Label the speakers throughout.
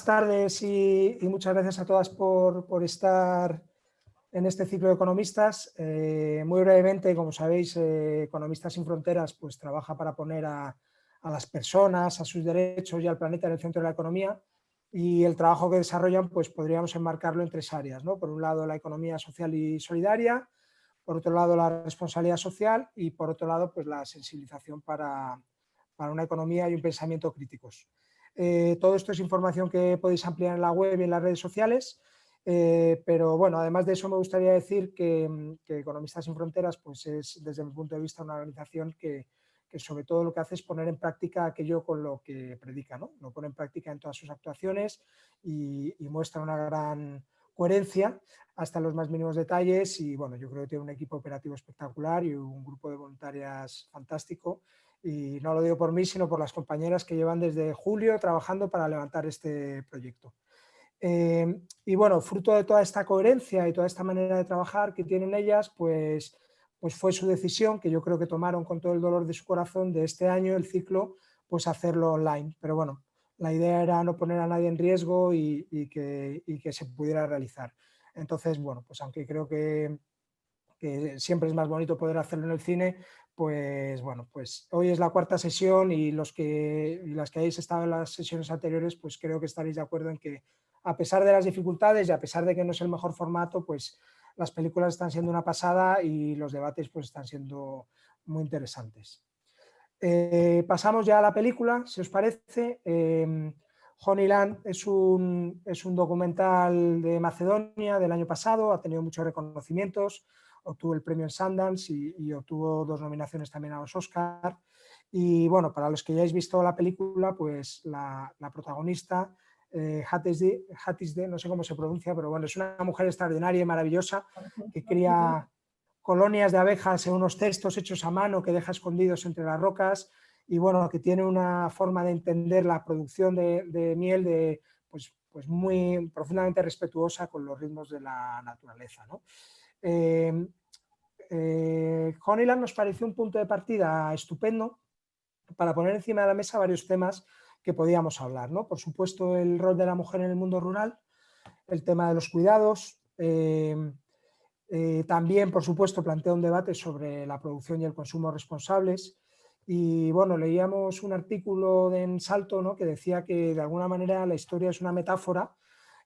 Speaker 1: tardes y, muchas gracias a todas por, estar en este ciclo de economistas. Eh, muy brevemente, como sabéis, eh, Economistas sin Fronteras pues, trabaja para poner a, las personas, a sus derechos y al planeta en el centro de la economía y el trabajo que desarrollan pues, podríamos enmarcarlo en tres áreas. ¿no? Por un lado, la economía social y solidaria, por otro lado, la responsabilidad social y por otro lado, pues, la sensibilización para, para una economía y un pensamiento críticos. Eh, todo esto es información que podéis ampliar en la web y en las redes sociales, eh, pero bueno, además de eso me gustaría decir que, Economistas sin Fronteras pues es desde mi punto de vista una organización que, sobre todo lo que hace es poner en práctica aquello con lo que predica, ¿no? lo pone en práctica en todas sus actuaciones y, muestra una gran coherencia hasta los más mínimos detalles y bueno, yo creo que tiene un equipo operativo espectacular y un grupo de voluntarias fantástico y no lo digo por mí, sino por las compañeras que llevan desde julio trabajando para levantar este proyecto. Eh, y bueno, fruto de toda esta coherencia y toda esta manera de trabajar que tienen ellas, pues, pues fue su decisión, que yo creo que tomaron con todo el dolor de su corazón, de este año el ciclo, pues hacerlo online. Pero bueno, la idea era no poner a nadie en riesgo y, que, y que se pudiera realizar. Entonces, bueno, pues aunque creo que, que siempre es más bonito poder hacerlo en el cine, pues bueno, pues hoy es la cuarta sesión y los que las que hayáis estado en las sesiones anteriores, pues creo que estaréis de acuerdo en que a pesar de las dificultades y a pesar de que no es el mejor formato, pues las películas están siendo una pasada y los debates pues están siendo muy interesantes. Eh, pasamos ya a la película, si os parece. Eh, Honeyland es un, es un documental de Macedonia del año pasado, ha tenido muchos reconocimientos, obtuvo el premio en Sundance y, obtuvo dos nominaciones también a los Oscar. Y bueno, para los que ya hayáis visto la película, pues la, protagonista, eh, Hatisde, no sé cómo se pronuncia, pero bueno, es una mujer extraordinaria y maravillosa que cría colonias de abejas en unos cestos hechos a mano que deja escondidos entre las rocas y bueno, que tiene una forma de entender la producción de, miel de, pues, pues muy profundamente respetuosa con los ritmos de la naturaleza. ¿no? Eh, eh, Honeyland nos pareció un punto de partida estupendo para poner encima de la mesa varios temas que podíamos hablar. ¿no? Por supuesto, el rol de la mujer en el mundo rural, el tema de los cuidados, eh, también, por supuesto, plantea un debate sobre la producción y el consumo responsables. Y bueno, leíamos un artículo en Salto ¿no? que decía que de alguna manera la historia es una metáfora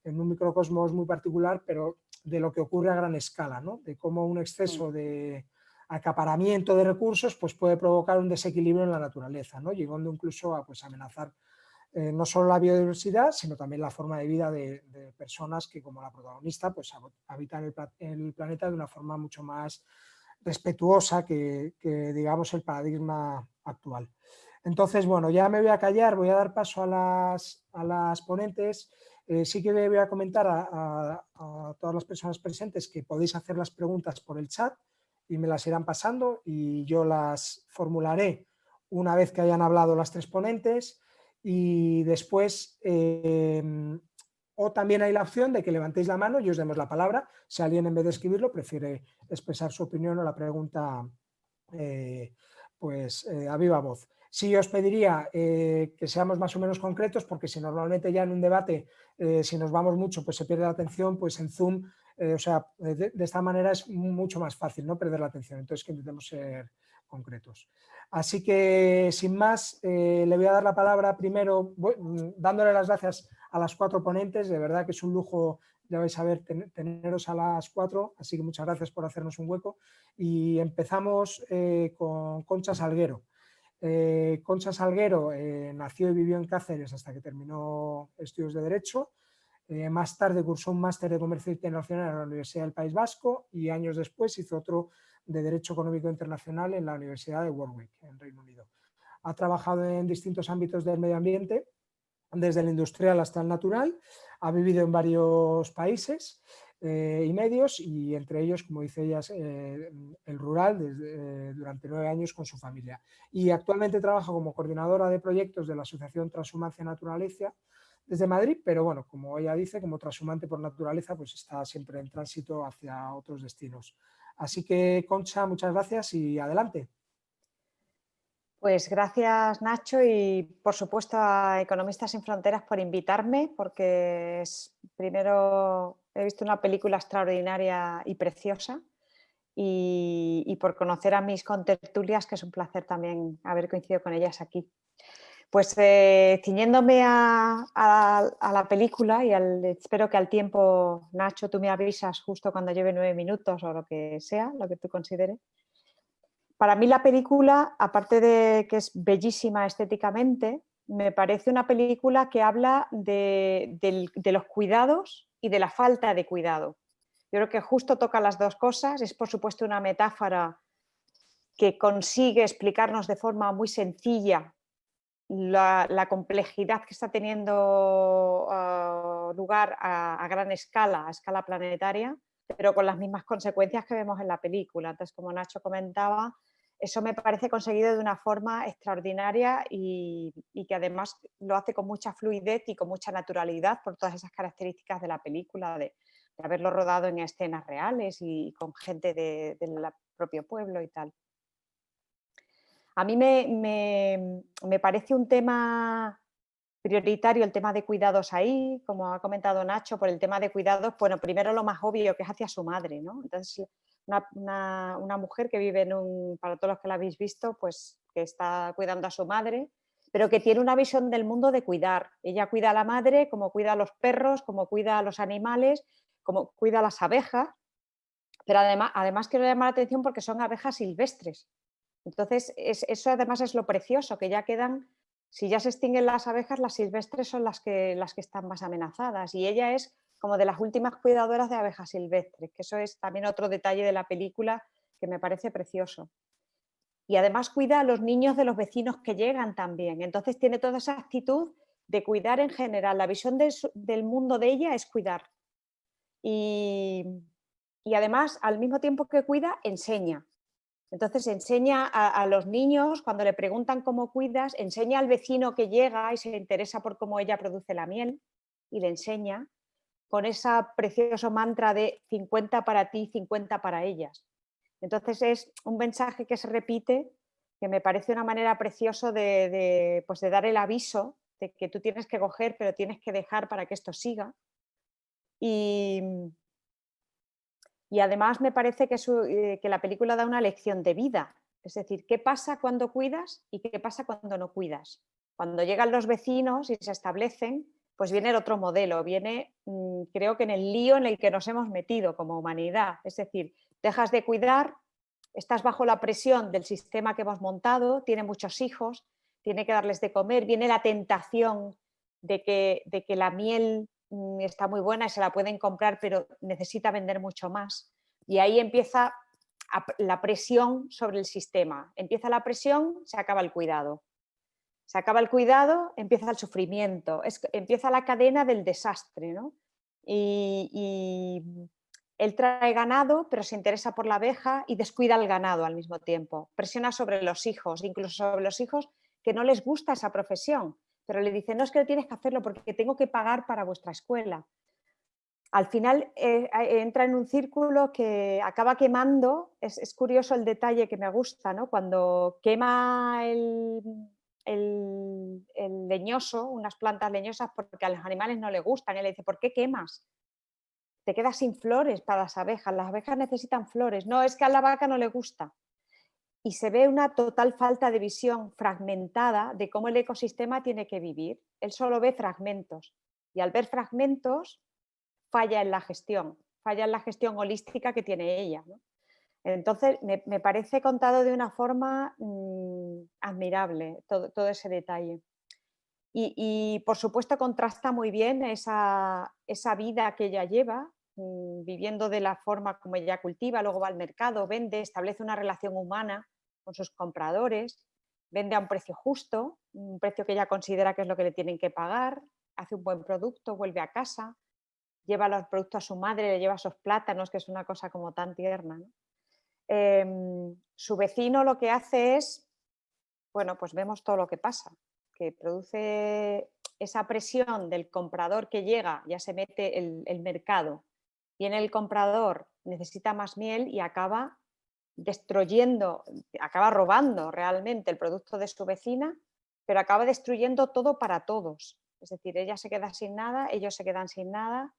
Speaker 1: en un microcosmos muy particular, pero de lo que ocurre a gran escala, ¿no? de cómo un exceso de acaparamiento de recursos pues puede provocar un desequilibrio en la naturaleza, ¿no? llegando incluso a pues, amenazar eh, no solo la biodiversidad, sino también la forma de vida de, personas que como la protagonista pues, habitan el, el, planeta de una forma mucho más respetuosa que, que, digamos el paradigma actual. Entonces, bueno, ya me voy a callar, voy a dar paso a las, a las ponentes eh, sí que voy a comentar a, todas las personas presentes que podéis hacer las preguntas por el chat y me las irán pasando y yo las formularé una vez que hayan hablado las tres ponentes y después em, o también hay la opción de que levantéis la mano y os demos la palabra si alguien en vez de escribirlo prefiere expresar su opinión o la pregunta eh, pues eh, a viva voz. Sí os pediría eh, que seamos más o menos concretos porque si normalmente ya en un debate, eh, si nos vamos mucho, pues se pierde la atención, pues en Zoom, eh, o sea, de, esta manera es mucho más fácil no perder la atención, entonces que intentemos ser concretos. Así que, sin más, le voy a dar la palabra primero, mm, dándole las gracias a las cuatro ponentes, de verdad que es un lujo, ya vais a ver, teneros a las cuatro, así que muchas gracias por hacernos un hueco. Y empezamos con Concha Salguero. Eh, Concha Salguero eh, nació y vivió en Cáceres hasta que terminó estudios de Derecho. Eh, más tarde cursó un máster de Comercio Internacional en la Universidad del País Vasco y años después hizo otro de Derecho Económico Internacional en la Universidad de Warwick, en Reino Unido. Ha trabajado en distintos ámbitos del medio ambiente, desde el industrial hasta el natural, ha vivido en varios países eh, y medios y entre ellos, como dice ella, eh, el rural desde, eh, durante nueve años con su familia. Y actualmente trabaja como coordinadora de proyectos de la Asociación Transhumancia Naturaleza desde Madrid, pero bueno, como ella dice, como transhumante por naturaleza, pues está siempre en tránsito hacia otros destinos. Así que, Concha, muchas gracias y adelante.
Speaker 2: Pues gracias Nacho y por supuesto a Economistas sin Fronteras por invitarme porque es, primero he visto una película extraordinaria y preciosa y, por conocer a mis contertulias que es un placer también haber coincidido con ellas aquí. Pues eh, ciñéndome a, la película y espero que al tiempo, Nacho, tú me avisas justo cuando lleve nueve minutos o lo que sea, lo que tú consideres. Para mí la película, aparte de que es bellísima estéticamente, me parece una película que habla de, los cuidados y de la falta de cuidado. Yo creo que justo toca las dos cosas, es por supuesto una metáfora que consigue explicarnos de forma muy sencilla la, complejidad que está teniendo ah, lugar a, gran escala, a escala planetaria, pero con las mismas consecuencias que vemos en la película. Entonces, como Nacho comentaba, eso me parece conseguido de una forma extraordinaria y, que además lo hace con mucha fluidez y con mucha naturalidad por todas esas características de la película, de, haberlo rodado en escenas reales y con gente del propio pueblo y tal. A mí me, parece un tema prioritario el tema de cuidados ahí, como ha comentado Nacho, por el tema de cuidados, bueno, primero lo más obvio que es hacia su madre, ¿no? Entonces, una, mujer que vive en un, para todos los que la habéis visto, pues que está cuidando a su madre, pero que tiene una visión del mundo de cuidar. Ella cuida a la madre como cuida a los perros, como cuida a los animales, como cuida a las abejas, pero además, además quiero llamar la atención porque son abejas silvestres, entonces, eso además es lo precioso, que ya quedan, si ya se extinguen las abejas, las silvestres son las que, las que están más amenazadas y ella es como de las últimas cuidadoras de abejas silvestres, que eso es también otro detalle de la película que me parece precioso. Y además cuida a los niños de los vecinos que llegan también, entonces tiene toda esa actitud de cuidar en general, la visión del mundo de ella es cuidar. Y, y además, al mismo tiempo que cuida, enseña. Entonces enseña a, los niños, cuando le preguntan cómo cuidas, enseña al vecino que llega y se interesa por cómo ella produce la miel y le enseña con ese precioso mantra de 50 para ti, 50 para ellas. Entonces es un mensaje que se repite que me parece una manera preciosa de, pues de dar el aviso de que tú tienes que coger pero tienes que dejar para que esto siga. Y, y además me parece eh, que, la película da una lección de vida, es decir, qué pasa cuando cuidas y qué pasa cuando no cuidas. Cuando llegan los vecinos y se establecen, pues viene el otro modelo, viene mm, creo que en el lío en el que nos hemos metido como humanidad, es decir, dejas de cuidar, estás bajo la presión del sistema que hemos montado, tiene muchos hijos, tiene que darles de comer, viene la tentación de que, de que la miel está muy buena y se la pueden comprar, pero necesita vender mucho más. Y ahí empieza la presión sobre el sistema. Empieza la presión, se acaba el cuidado. Se acaba el cuidado, empieza el sufrimiento, empieza la cadena del desastre. Y, él trae ganado, pero se interesa por la abeja y descuida el ganado al mismo tiempo. Presiona sobre los hijos, incluso sobre los hijos que no les gusta esa profesión pero le dice, no es que tienes que hacerlo porque tengo que pagar para vuestra escuela. Al final eh, entra en un círculo que acaba quemando, es, curioso el detalle que me gusta, ¿no? cuando quema el, leñoso, unas plantas leñosas porque a los animales no le gustan, él le dice, ¿por qué quemas? Te quedas sin flores para las abejas, las abejas necesitan flores, no, es que a la vaca no le gusta y se ve una total falta de visión fragmentada de cómo el ecosistema tiene que vivir. Él solo ve fragmentos y al ver fragmentos falla en la gestión, falla en la gestión holística que tiene ella. Entonces me, parece contado de una forma mm, admirable todo, ese detalle. Y, por supuesto contrasta muy bien esa, esa vida que ella lleva, mm, viviendo de la forma como ella cultiva, luego va al mercado, vende, establece una relación humana con sus compradores, vende a un precio justo, un precio que ella considera que es lo que le tienen que pagar, hace un buen producto, vuelve a casa, lleva los productos a su madre, le lleva esos plátanos, que es una cosa como tan tierna. Em, su vecino lo que hace es, bueno, pues vemos todo lo que pasa, que produce esa presión del comprador que llega, ya se mete el, el mercado, viene el comprador, necesita más miel y acaba destruyendo, acaba robando realmente el producto de su vecina, pero acaba destruyendo todo para todos. Es decir, ella se queda sin nada, ellos se quedan sin nada,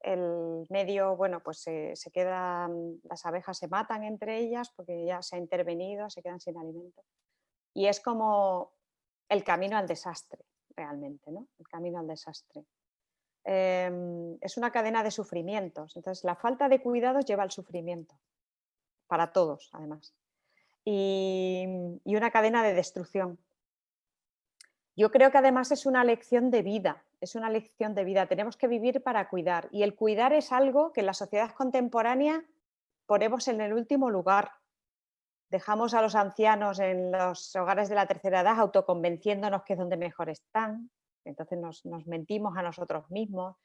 Speaker 2: el medio, bueno, pues se, quedan, las abejas se matan entre ellas porque ya se ha intervenido, se quedan sin alimento. Y es como el camino al desastre, realmente, ¿no? El camino al desastre. Em, es una cadena de sufrimientos. Entonces, la falta de cuidados lleva al sufrimiento, para todos, además. y una cadena de destrucción. Yo creo que además es una lección de vida, es una lección de vida. Tenemos que vivir para cuidar y el cuidar es algo que en la sociedad contemporánea ponemos en el último lugar. Dejamos a los ancianos en los hogares de la tercera edad autoconvenciéndonos que es donde mejor están, entonces nos, mentimos a nosotros mismos.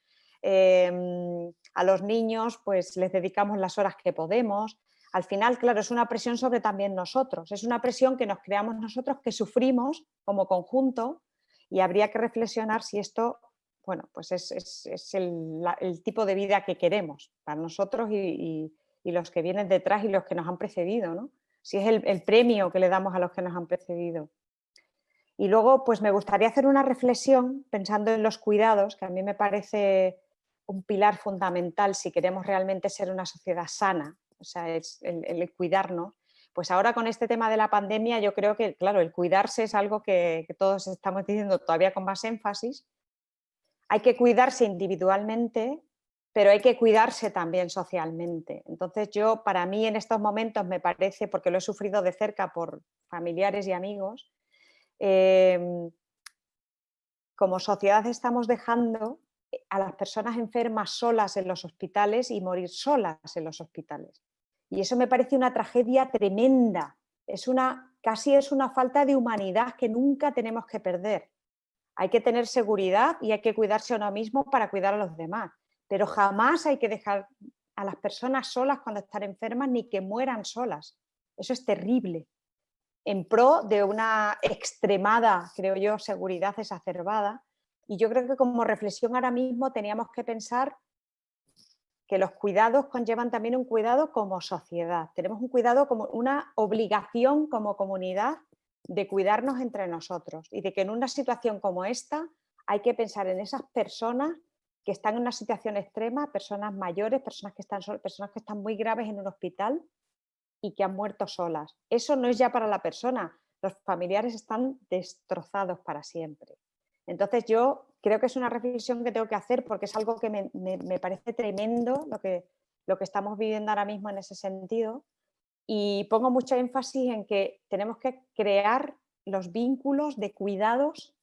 Speaker 2: Em, a los niños pues les dedicamos las horas que podemos. Al final, claro, es una presión sobre también nosotros, es una presión que nos creamos nosotros, que sufrimos como conjunto y habría que reflexionar si esto bueno, pues es, el, tipo de vida que queremos para nosotros y, los que vienen detrás y los que nos han precedido, ¿no? si es el, premio que le damos a los que nos han precedido. Y luego pues me gustaría hacer una reflexión pensando en los cuidados, que a mí me parece un pilar fundamental si queremos realmente ser una sociedad sana, o sea, es el cuidarnos pues ahora con este tema de la pandemia yo creo que, claro, el cuidarse es algo que, todos estamos diciendo todavía con más énfasis. Hay que cuidarse individualmente, pero hay que cuidarse también socialmente. Entonces yo, para mí en estos momentos me parece, porque lo he sufrido de cerca por familiares y amigos, em, como sociedad estamos dejando a las personas enfermas solas en los hospitales y morir solas en los hospitales. Y eso me parece una tragedia tremenda. Es una, casi es una falta de humanidad que nunca tenemos que perder. Hay que tener seguridad y hay que cuidarse a uno mismo para cuidar a los demás. Pero jamás hay que dejar a las personas solas cuando están enfermas ni que mueran solas. Eso es terrible. En pro de una extremada, creo yo, seguridad exacerbada. Y yo creo que como reflexión ahora mismo teníamos que pensar que los cuidados conllevan también un cuidado como sociedad. Tenemos un cuidado como una obligación como comunidad de cuidarnos entre nosotros y de que en una situación como esta hay que pensar en esas personas que están en una situación extrema, personas mayores, personas que están, personas que están muy graves en un hospital y que han muerto solas. Eso no es ya para la persona, los familiares están destrozados para siempre. Entonces yo creo que es una reflexión que tengo que hacer porque es algo que me, parece tremendo lo que, lo que estamos viviendo ahora mismo en ese sentido. Y pongo mucho énfasis en que tenemos que crear los vínculos de cuidados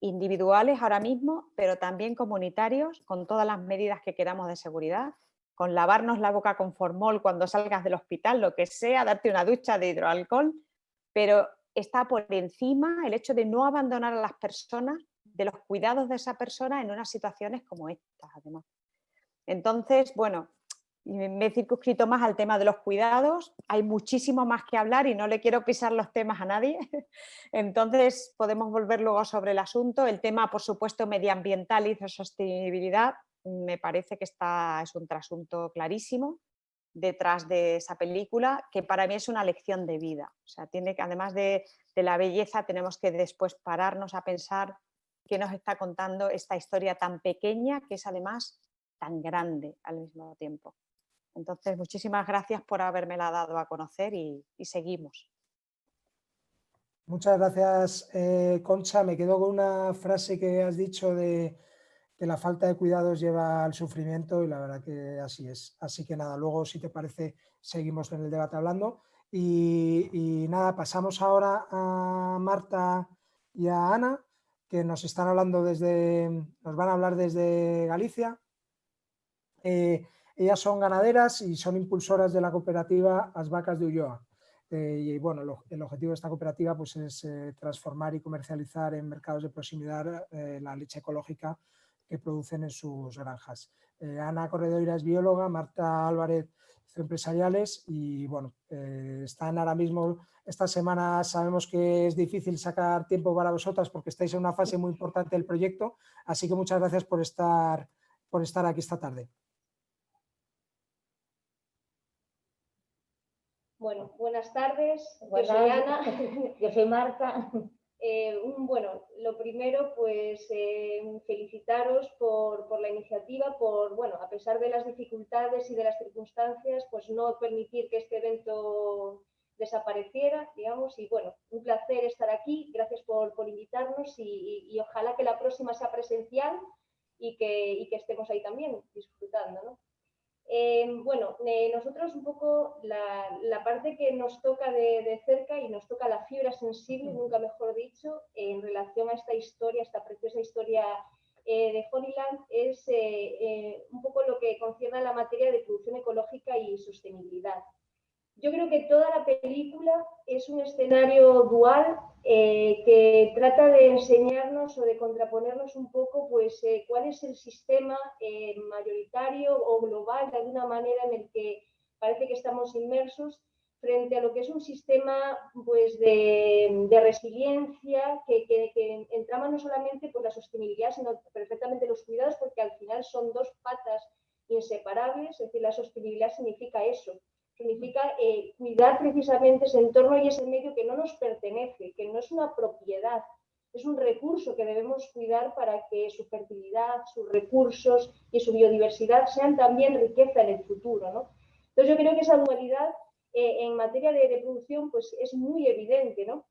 Speaker 2: individuales ahora mismo, pero también comunitarios, con todas las medidas que queramos de seguridad, con lavarnos la boca con formol cuando salgas del hospital, lo que sea, darte una ducha de hidroalcohol, pero está por encima el hecho de no abandonar a las personas de los cuidados de esa persona en unas situaciones como estas, además. Entonces, bueno, me he circunscrito más al tema de los cuidados, hay muchísimo más que hablar y no le quiero pisar los temas a nadie, entonces podemos volver luego sobre el asunto. El tema, por supuesto, medioambiental y de sostenibilidad, me parece que está, es un trasunto clarísimo detrás de esa película, que para mí es una lección de vida. O sea, tiene que, además de, de la belleza, tenemos que después pararnos a pensar que nos está contando esta historia tan pequeña que es además tan grande al mismo tiempo. Entonces, muchísimas gracias por habérmela dado a conocer y, seguimos.
Speaker 1: Muchas gracias, eh, Concha. Me quedo con una frase que has dicho de que la falta de cuidados lleva al sufrimiento y la verdad que así es. Así que nada, luego si te parece seguimos en el debate hablando. y nada, pasamos ahora a Marta y a Ana que nos están hablando desde, nos van a hablar desde Galicia. Eh, ellas son ganaderas y son impulsoras de la cooperativa As Vacas de Ulloa. Eh, y bueno, el objetivo de esta cooperativa pues, es eh, transformar y comercializar en mercados de proximidad la leche ecológica que producen en sus granjas. Ana Corredoira es bióloga, Marta Álvarez empresariales y bueno, están ahora mismo esta semana sabemos que es difícil sacar tiempo para vosotras porque estáis en una fase muy importante del proyecto, así que muchas gracias por estar, por estar aquí esta tarde.
Speaker 3: Bueno, buenas tardes. Yo soy Ana.
Speaker 4: Yo soy Marta.
Speaker 3: Eh, bueno, lo primero, pues eh, felicitaros por, la iniciativa, por, bueno, a pesar de las dificultades y de las circunstancias, pues no permitir que este evento desapareciera, digamos, y bueno, un placer estar aquí, gracias por, invitarnos y, ojalá que la próxima sea presencial y que, y que estemos ahí también disfrutando, ¿no? Eh, bueno, eh, nosotros un poco la, parte que nos toca de, cerca y nos toca la fibra sensible, mm. nunca mejor dicho, en relación a esta historia, esta preciosa historia eh, de Honeyland, es un poco lo que concierne a la materia de producción ecológica y sostenibilidad. Yo creo que toda la película es un escenario dual eh, que trata de enseñarnos o de contraponernos un poco pues, eh, cuál es el sistema eh, mayoritario o global de alguna manera en el que parece que estamos inmersos frente a lo que es un sistema pues, de, resiliencia que, que, entrama no solamente por la sostenibilidad, sino perfectamente los cuidados, porque al final son dos patas inseparables, es decir, la sostenibilidad significa eso, significa eh, cuidar precisamente ese entorno y ese medio que no nos pertenece, que no es una propiedad, es un recurso que debemos cuidar para que su fertilidad, sus recursos y su biodiversidad sean también riqueza en el futuro. ¿no? Entonces yo creo que esa dualidad eh, en materia de, de, producción pues, es muy evidente. ¿no?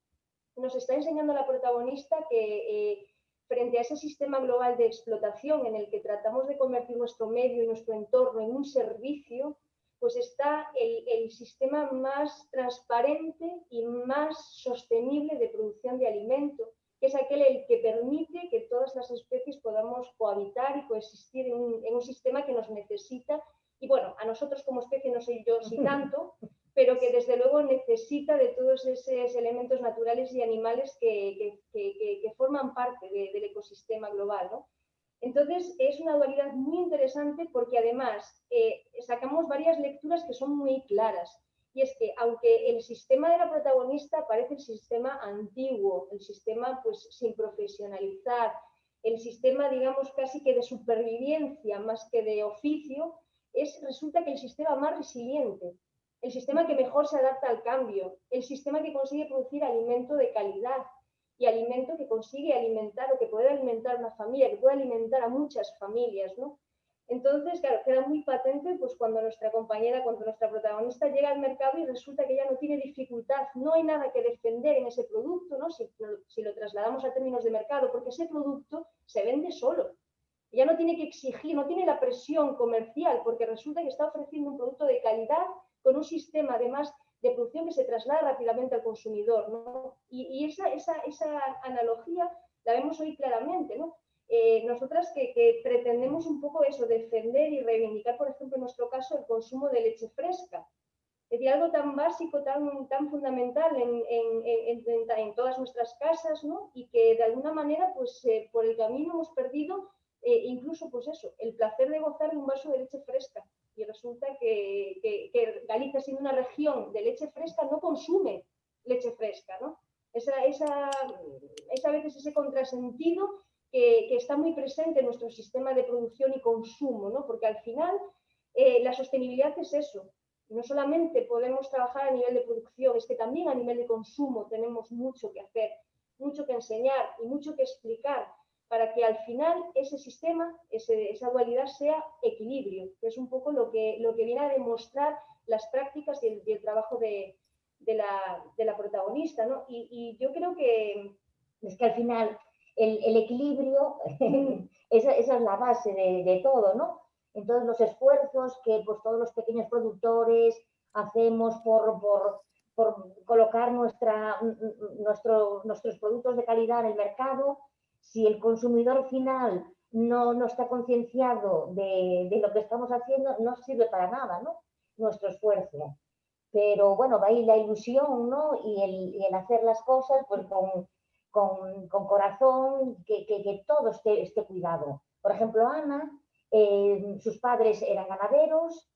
Speaker 3: Nos está enseñando la protagonista que eh, frente a ese sistema global de explotación en el que tratamos de convertir nuestro medio y nuestro entorno en un servicio, pues está el, sistema más transparente y más sostenible de producción de alimento, que es aquel el que permite que todas las especies podamos cohabitar y coexistir en un, sistema que nos necesita. Y bueno, a nosotros como especie no soy yo si tanto, pero que desde luego necesita de todos esos elementos naturales y animales que, forman parte del ecosistema global. ¿no? Entonces, es una dualidad muy interesante porque además eh, sacamos varias lecturas que son muy claras. Y es que aunque el sistema de la protagonista parece el sistema antiguo, el sistema pues sin profesionalizar, el sistema digamos casi que de supervivencia más que de oficio, es, resulta que el sistema más resiliente, el sistema que mejor se adapta al cambio, el sistema que consigue producir alimento de calidad, y alimento que consigue alimentar o que puede alimentar una familia, que puede alimentar a muchas familias, ¿no? Entonces, claro, queda muy patente pues, cuando nuestra compañera, cuando nuestra protagonista llega al mercado y resulta que ya no tiene dificultad, no hay nada que defender en ese producto, ¿no? si, si lo trasladamos a términos de mercado, porque ese producto se vende solo. Ya no tiene que exigir, no tiene la presión comercial, porque resulta que está ofreciendo un producto de calidad con un sistema además de producción que se traslada rápidamente al consumidor. ¿no? Y, esa, esa, esa, analogía la vemos hoy claramente. ¿no? Eh, nosotras que, pretendemos un poco eso, defender y reivindicar, por ejemplo, en nuestro caso, el consumo de leche fresca. Es algo tan básico, tan, tan fundamental en, en, en, todas nuestras casas, ¿no? y que de alguna manera, pues eh, por el camino hemos perdido eh, incluso, pues eso, el placer de gozar de un vaso de leche fresca y resulta que, Galicia, siendo una región de leche fresca, no consume leche fresca, ¿no? Esa, esa, esa veces ese contrasentido que, está muy presente en nuestro sistema de producción y consumo, ¿no? Porque al final eh, la sostenibilidad es eso. No solamente podemos trabajar a nivel de producción, es que también a nivel de consumo tenemos mucho que hacer, mucho que enseñar y mucho que explicar para que al final ese sistema, esa dualidad sea equilibrio, que es un poco lo que, lo que viene a demostrar las prácticas y el, trabajo de, la, protagonista. ¿no? Y, yo creo que
Speaker 4: es que al final el, equilibrio, esa, es la base de, todo, ¿no? En todos los esfuerzos que pues, todos los pequeños productores hacemos por, por, colocar nuestra, nuestro, nuestros productos de calidad en el mercado, si el consumidor final no, no está concienciado de, de, lo que estamos haciendo, no sirve para nada, ¿no? Nuestro esfuerzo. Pero bueno, va ahí la ilusión, ¿no? Y el, el hacer las cosas pues con, con, corazón, que, que, todo esté, esté cuidado. Por ejemplo, Ana, eh, sus padres eran ganaderos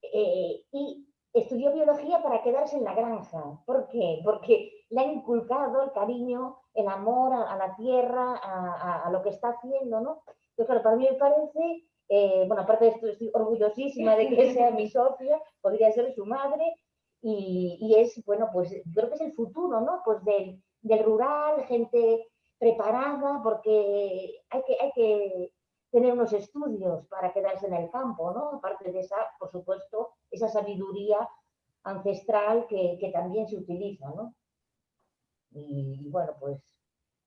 Speaker 4: eh, y estudió biología para quedarse en la granja. ¿Por qué? Porque le ha inculcado el cariño, el amor a, la tierra, a, lo que está haciendo, ¿no? Entonces, para mí me parece, eh, bueno, aparte de esto, estoy orgullosísima de que sea mi socia, podría ser su madre, y, es, bueno, pues creo que es el futuro, ¿no? Pues del, del rural, gente preparada, porque hay que, hay que tener unos estudios para quedarse en el campo, ¿no? Aparte de esa, por supuesto, esa sabiduría ancestral que, que también se utiliza, ¿no? Y, bueno, pues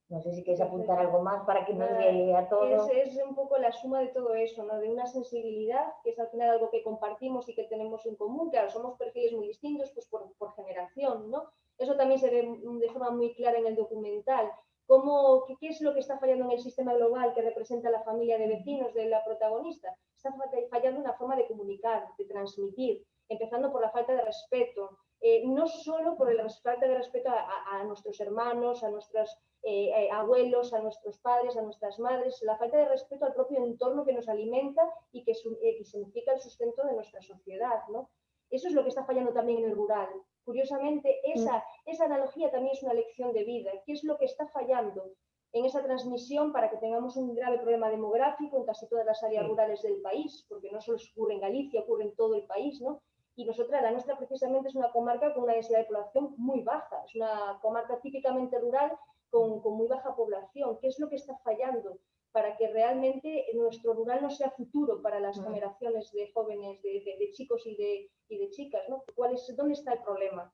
Speaker 4: no sé si quieres apuntar algo más para que nos llegue a todos.
Speaker 3: Es, es, un poco la suma de todo eso, ¿no? De una sensibilidad, que es al final algo que compartimos y que tenemos en común, claro, somos perfiles muy distintos pues por, por generación, ¿no? Eso también se ve de forma muy clara en el documental. ¿Cómo, qué, es lo que está fallando en el sistema global que representa la familia de vecinos de la protagonista? Está fallando una forma de comunicar, de transmitir, empezando por la falta de respeto, eh, no solo por la falta de respeto a, nuestros hermanos, a nuestros eh, eh, abuelos, a nuestros padres, a nuestras madres, la falta de respeto al propio entorno que nos alimenta y que, significa el sustento de nuestra sociedad. ¿no? Eso es lo que está fallando también en el rural. Curiosamente, esa, esa analogía también es una lección de vida. ¿Qué es lo que está fallando en esa transmisión para que tengamos un grave problema demográfico en casi todas las áreas rurales del país? Porque no solo ocurre en Galicia, ocurre en todo el país, ¿no? Y nosotras, la nuestra precisamente es una comarca con una densidad de población muy baja, es una comarca típicamente rural con, muy baja población. ¿Qué es lo que está fallando para que realmente nuestro rural no sea futuro para las generaciones de jóvenes, de, chicos y de, de chicas? ¿no? ¿Cuál es, ¿Dónde está el problema?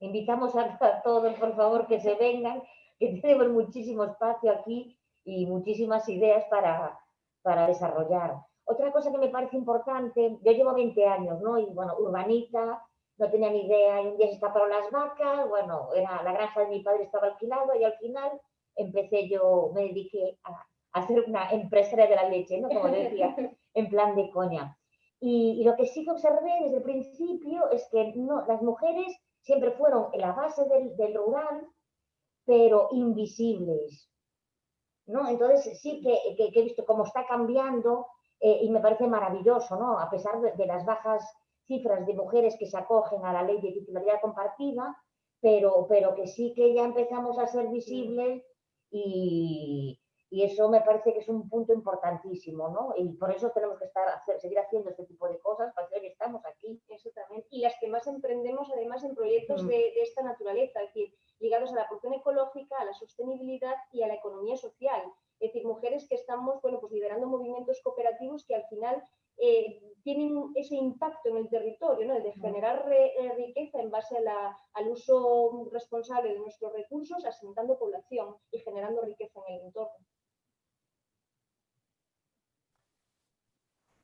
Speaker 4: Invitamos a, todos, por favor, que se vengan, que tenemos muchísimo espacio aquí y muchísimas ideas para, para desarrollar. Otra cosa que me parece importante, yo llevo 20 años, ¿no? Y bueno, urbanita, no tenía ni idea, y un día se escaparon las vacas, bueno, era la granja de mi padre estaba alquilado y al final empecé yo, me dediqué a, a ser una empresaria de la leche, ¿no? Como decía, en plan de coña. Y, lo que sí que observé desde el principio es que no, las mujeres siempre fueron en la base del, del rural, pero invisibles. ¿no? Entonces sí que, que, que, he visto cómo está cambiando eh, y me parece maravilloso, ¿no? A pesar de, las bajas cifras de mujeres que se acogen a la ley de titularidad compartida, pero, pero que sí que ya empezamos a ser visibles y, y eso me parece que es un punto importantísimo, ¿no? Y por eso tenemos que estar, seguir haciendo este tipo de cosas, para que estamos aquí.
Speaker 3: Eso también. Y las que más emprendemos, además, en proyectos de, de, esta naturaleza, es decir, ligados a la producción ecológica, a la sostenibilidad y a la economía social. Es decir, mujeres que estamos bueno, pues liderando movimientos cooperativos que al final eh, tienen ese impacto en el territorio, ¿no? el de generar eh, riqueza en base al uso responsable de nuestros recursos, asentando población y generando riqueza en el entorno.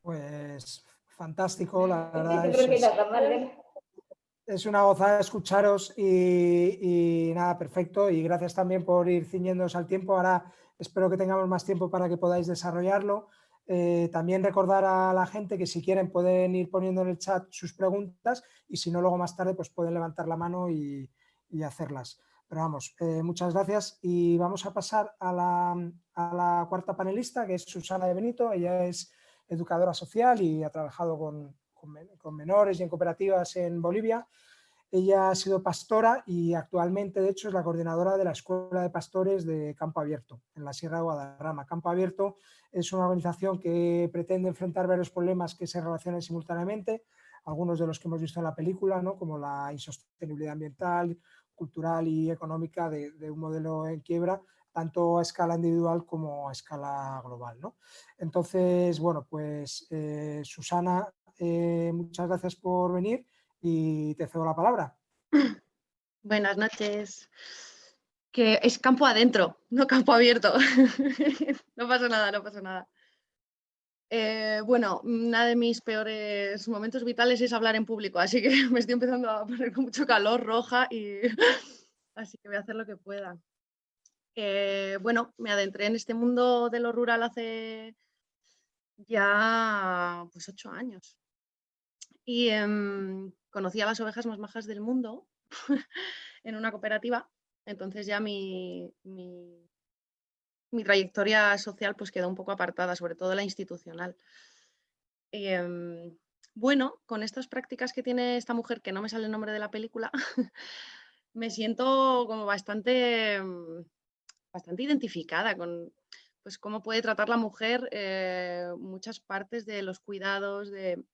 Speaker 1: Pues fantástico, la verdad. Es, es una gozada escucharos y, y, nada, perfecto. Y gracias también por ir ciñéndonos al tiempo. Ahora Espero que tengamos más tiempo para que podáis desarrollarlo. Eh, también recordar a la gente que si quieren pueden ir poniendo en el chat sus preguntas y si no luego más tarde pues pueden levantar la mano y, hacerlas. Pero vamos, eh, muchas gracias y vamos a pasar a la, cuarta panelista que es Susana de Benito. Ella es educadora social y ha trabajado con menores y en cooperativas en Bolivia. Ella ha sido pastora y actualmente, de hecho, es la coordinadora de la Escuela de Pastores de Campo Abierto, en la Sierra de Guadarrama. Campo Abierto es una organización que pretende enfrentar varios problemas que se relacionan simultáneamente, algunos de los que hemos visto en la película, ¿no? como la insostenibilidad ambiental, cultural y económica de, un modelo en quiebra, tanto a escala individual como a escala global. ¿no? Entonces, bueno, pues eh, Susana, eh, muchas gracias por venir y te cedo la palabra.
Speaker 5: Buenas noches. Que es campo adentro, no campo abierto. no pasa nada, no pasa nada. Eh, bueno, uno de mis peores momentos vitales es hablar en público, así que me estoy empezando a poner con mucho calor, roja, y así que voy a hacer lo que pueda. Eh, bueno, me adentré en este mundo de lo rural hace ya pues ocho años. Y em, conocí a las ovejas más majas del mundo en una cooperativa, entonces ya mi, mi, trayectoria social pues quedó un poco apartada, sobre todo la institucional. Em, bueno, con estas prácticas que tiene esta mujer, que no me sale el nombre de la película, me siento como bastante, bastante identificada con pues, cómo puede tratar la mujer eh, muchas partes de los cuidados, de,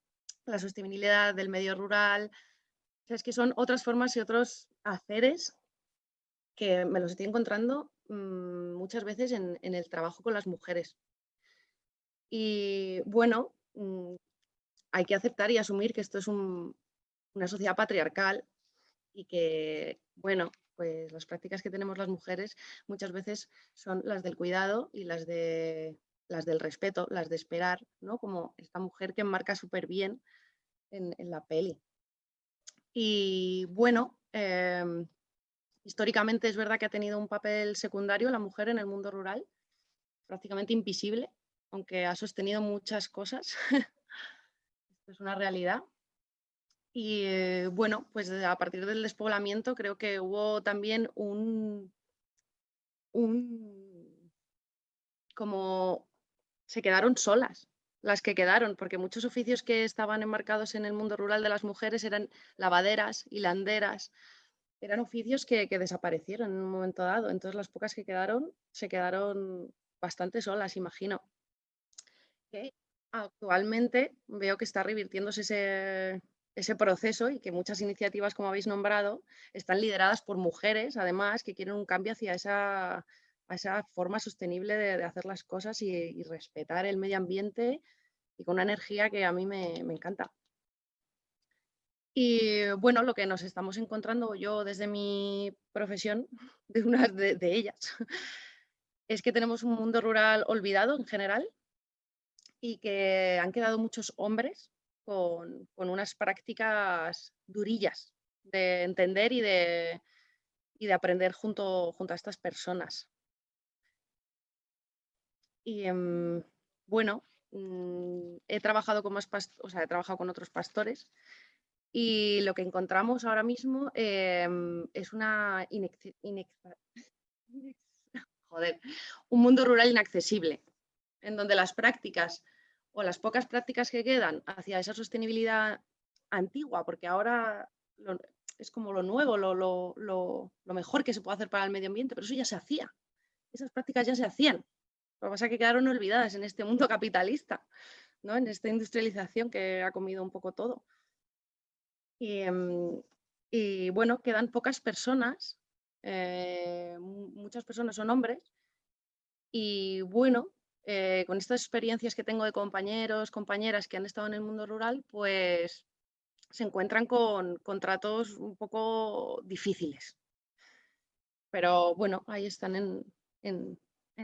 Speaker 5: la sostenibilidad del medio rural, es que son otras formas y otros haceres que me los estoy encontrando mm, muchas veces en, el trabajo con las mujeres. Y bueno, mm, hay que aceptar y asumir que esto es una sociedad patriarcal y que, bueno, pues las prácticas que tenemos las mujeres muchas veces son las del cuidado y las, de, las del respeto, las de esperar, ¿no? Como esta mujer que enmarca súper bien en, la peli. Y bueno, em, históricamente es verdad que ha tenido un papel secundario la mujer en el mundo rural, prácticamente invisible, aunque ha sostenido muchas cosas. Esto es una realidad. Y eh, bueno, pues a partir del despoblamiento creo que hubo también un, un, como se quedaron solas las que quedaron, porque muchos oficios que estaban enmarcados en el mundo rural de las mujeres eran lavaderas, hilanderas, eran oficios que, que desaparecieron en un momento dado. Entonces las pocas que quedaron se quedaron bastante solas, imagino. Que actualmente veo que está revirtiéndose ese, ese proceso y que muchas iniciativas, como habéis nombrado, están lideradas por mujeres, además, que quieren un cambio hacia esa, esa forma sostenible de, hacer las cosas y, respetar el medio ambiente y con una energía que a mí me, encanta. Y bueno, lo que nos estamos encontrando yo desde mi profesión, de una de, de ellas, es que tenemos un mundo rural olvidado en general y que han quedado muchos hombres con, unas prácticas durillas de entender y de, de aprender junto, junto a estas personas. Y em, bueno, mm, he trabajado con más o sea, he trabajado con otros pastores y lo que encontramos ahora mismo em, es una un mundo rural inaccesible, en donde las prácticas o las pocas prácticas que quedan hacia esa sostenibilidad antigua, porque ahora es como lo nuevo, lo, mejor que se puede hacer para el medio ambiente, pero eso ya se hacía. Esas prácticas ya se hacían. Lo que pasa es que quedaron olvidadas en este mundo capitalista, ¿no? en esta industrialización que ha comido un poco todo. Y, em, bueno, quedan pocas personas, eh, muchas personas son hombres, y bueno, eh, con estas experiencias que tengo de compañeros, compañeras que han estado en el mundo rural, pues se encuentran con contratos un poco difíciles. Pero bueno, ahí están en,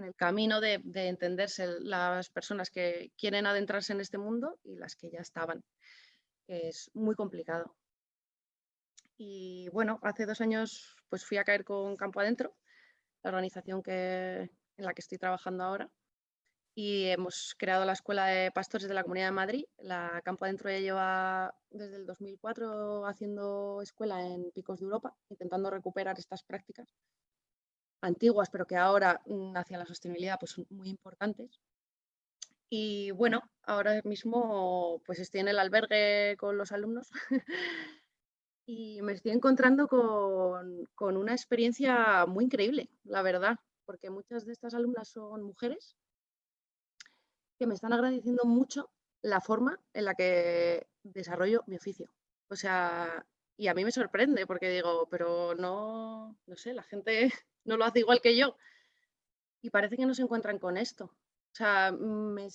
Speaker 5: el camino de, entenderse las personas que quieren adentrarse en este mundo y las que ya estaban, es muy complicado. Y bueno, hace dos años pues fui a caer con Campo Adentro, la organización que, en la que estoy trabajando ahora, y hemos creado la Escuela de Pastores de la Comunidad de Madrid. La Campo Adentro ya lleva desde el 2004 haciendo escuela en picos de Europa, intentando recuperar estas prácticas antiguas, pero que ahora mm, hacia la sostenibilidad pues, son muy importantes. Y bueno, ahora mismo pues estoy en el albergue con los alumnos y me estoy encontrando con, con una experiencia muy increíble, la verdad, porque muchas de estas alumnas son mujeres que me están agradeciendo mucho la forma en la que desarrollo mi oficio. O sea, y a mí me sorprende porque digo, pero no, no sé, la gente no lo hace igual que yo. Y parece que no se encuentran con esto. O sea, me,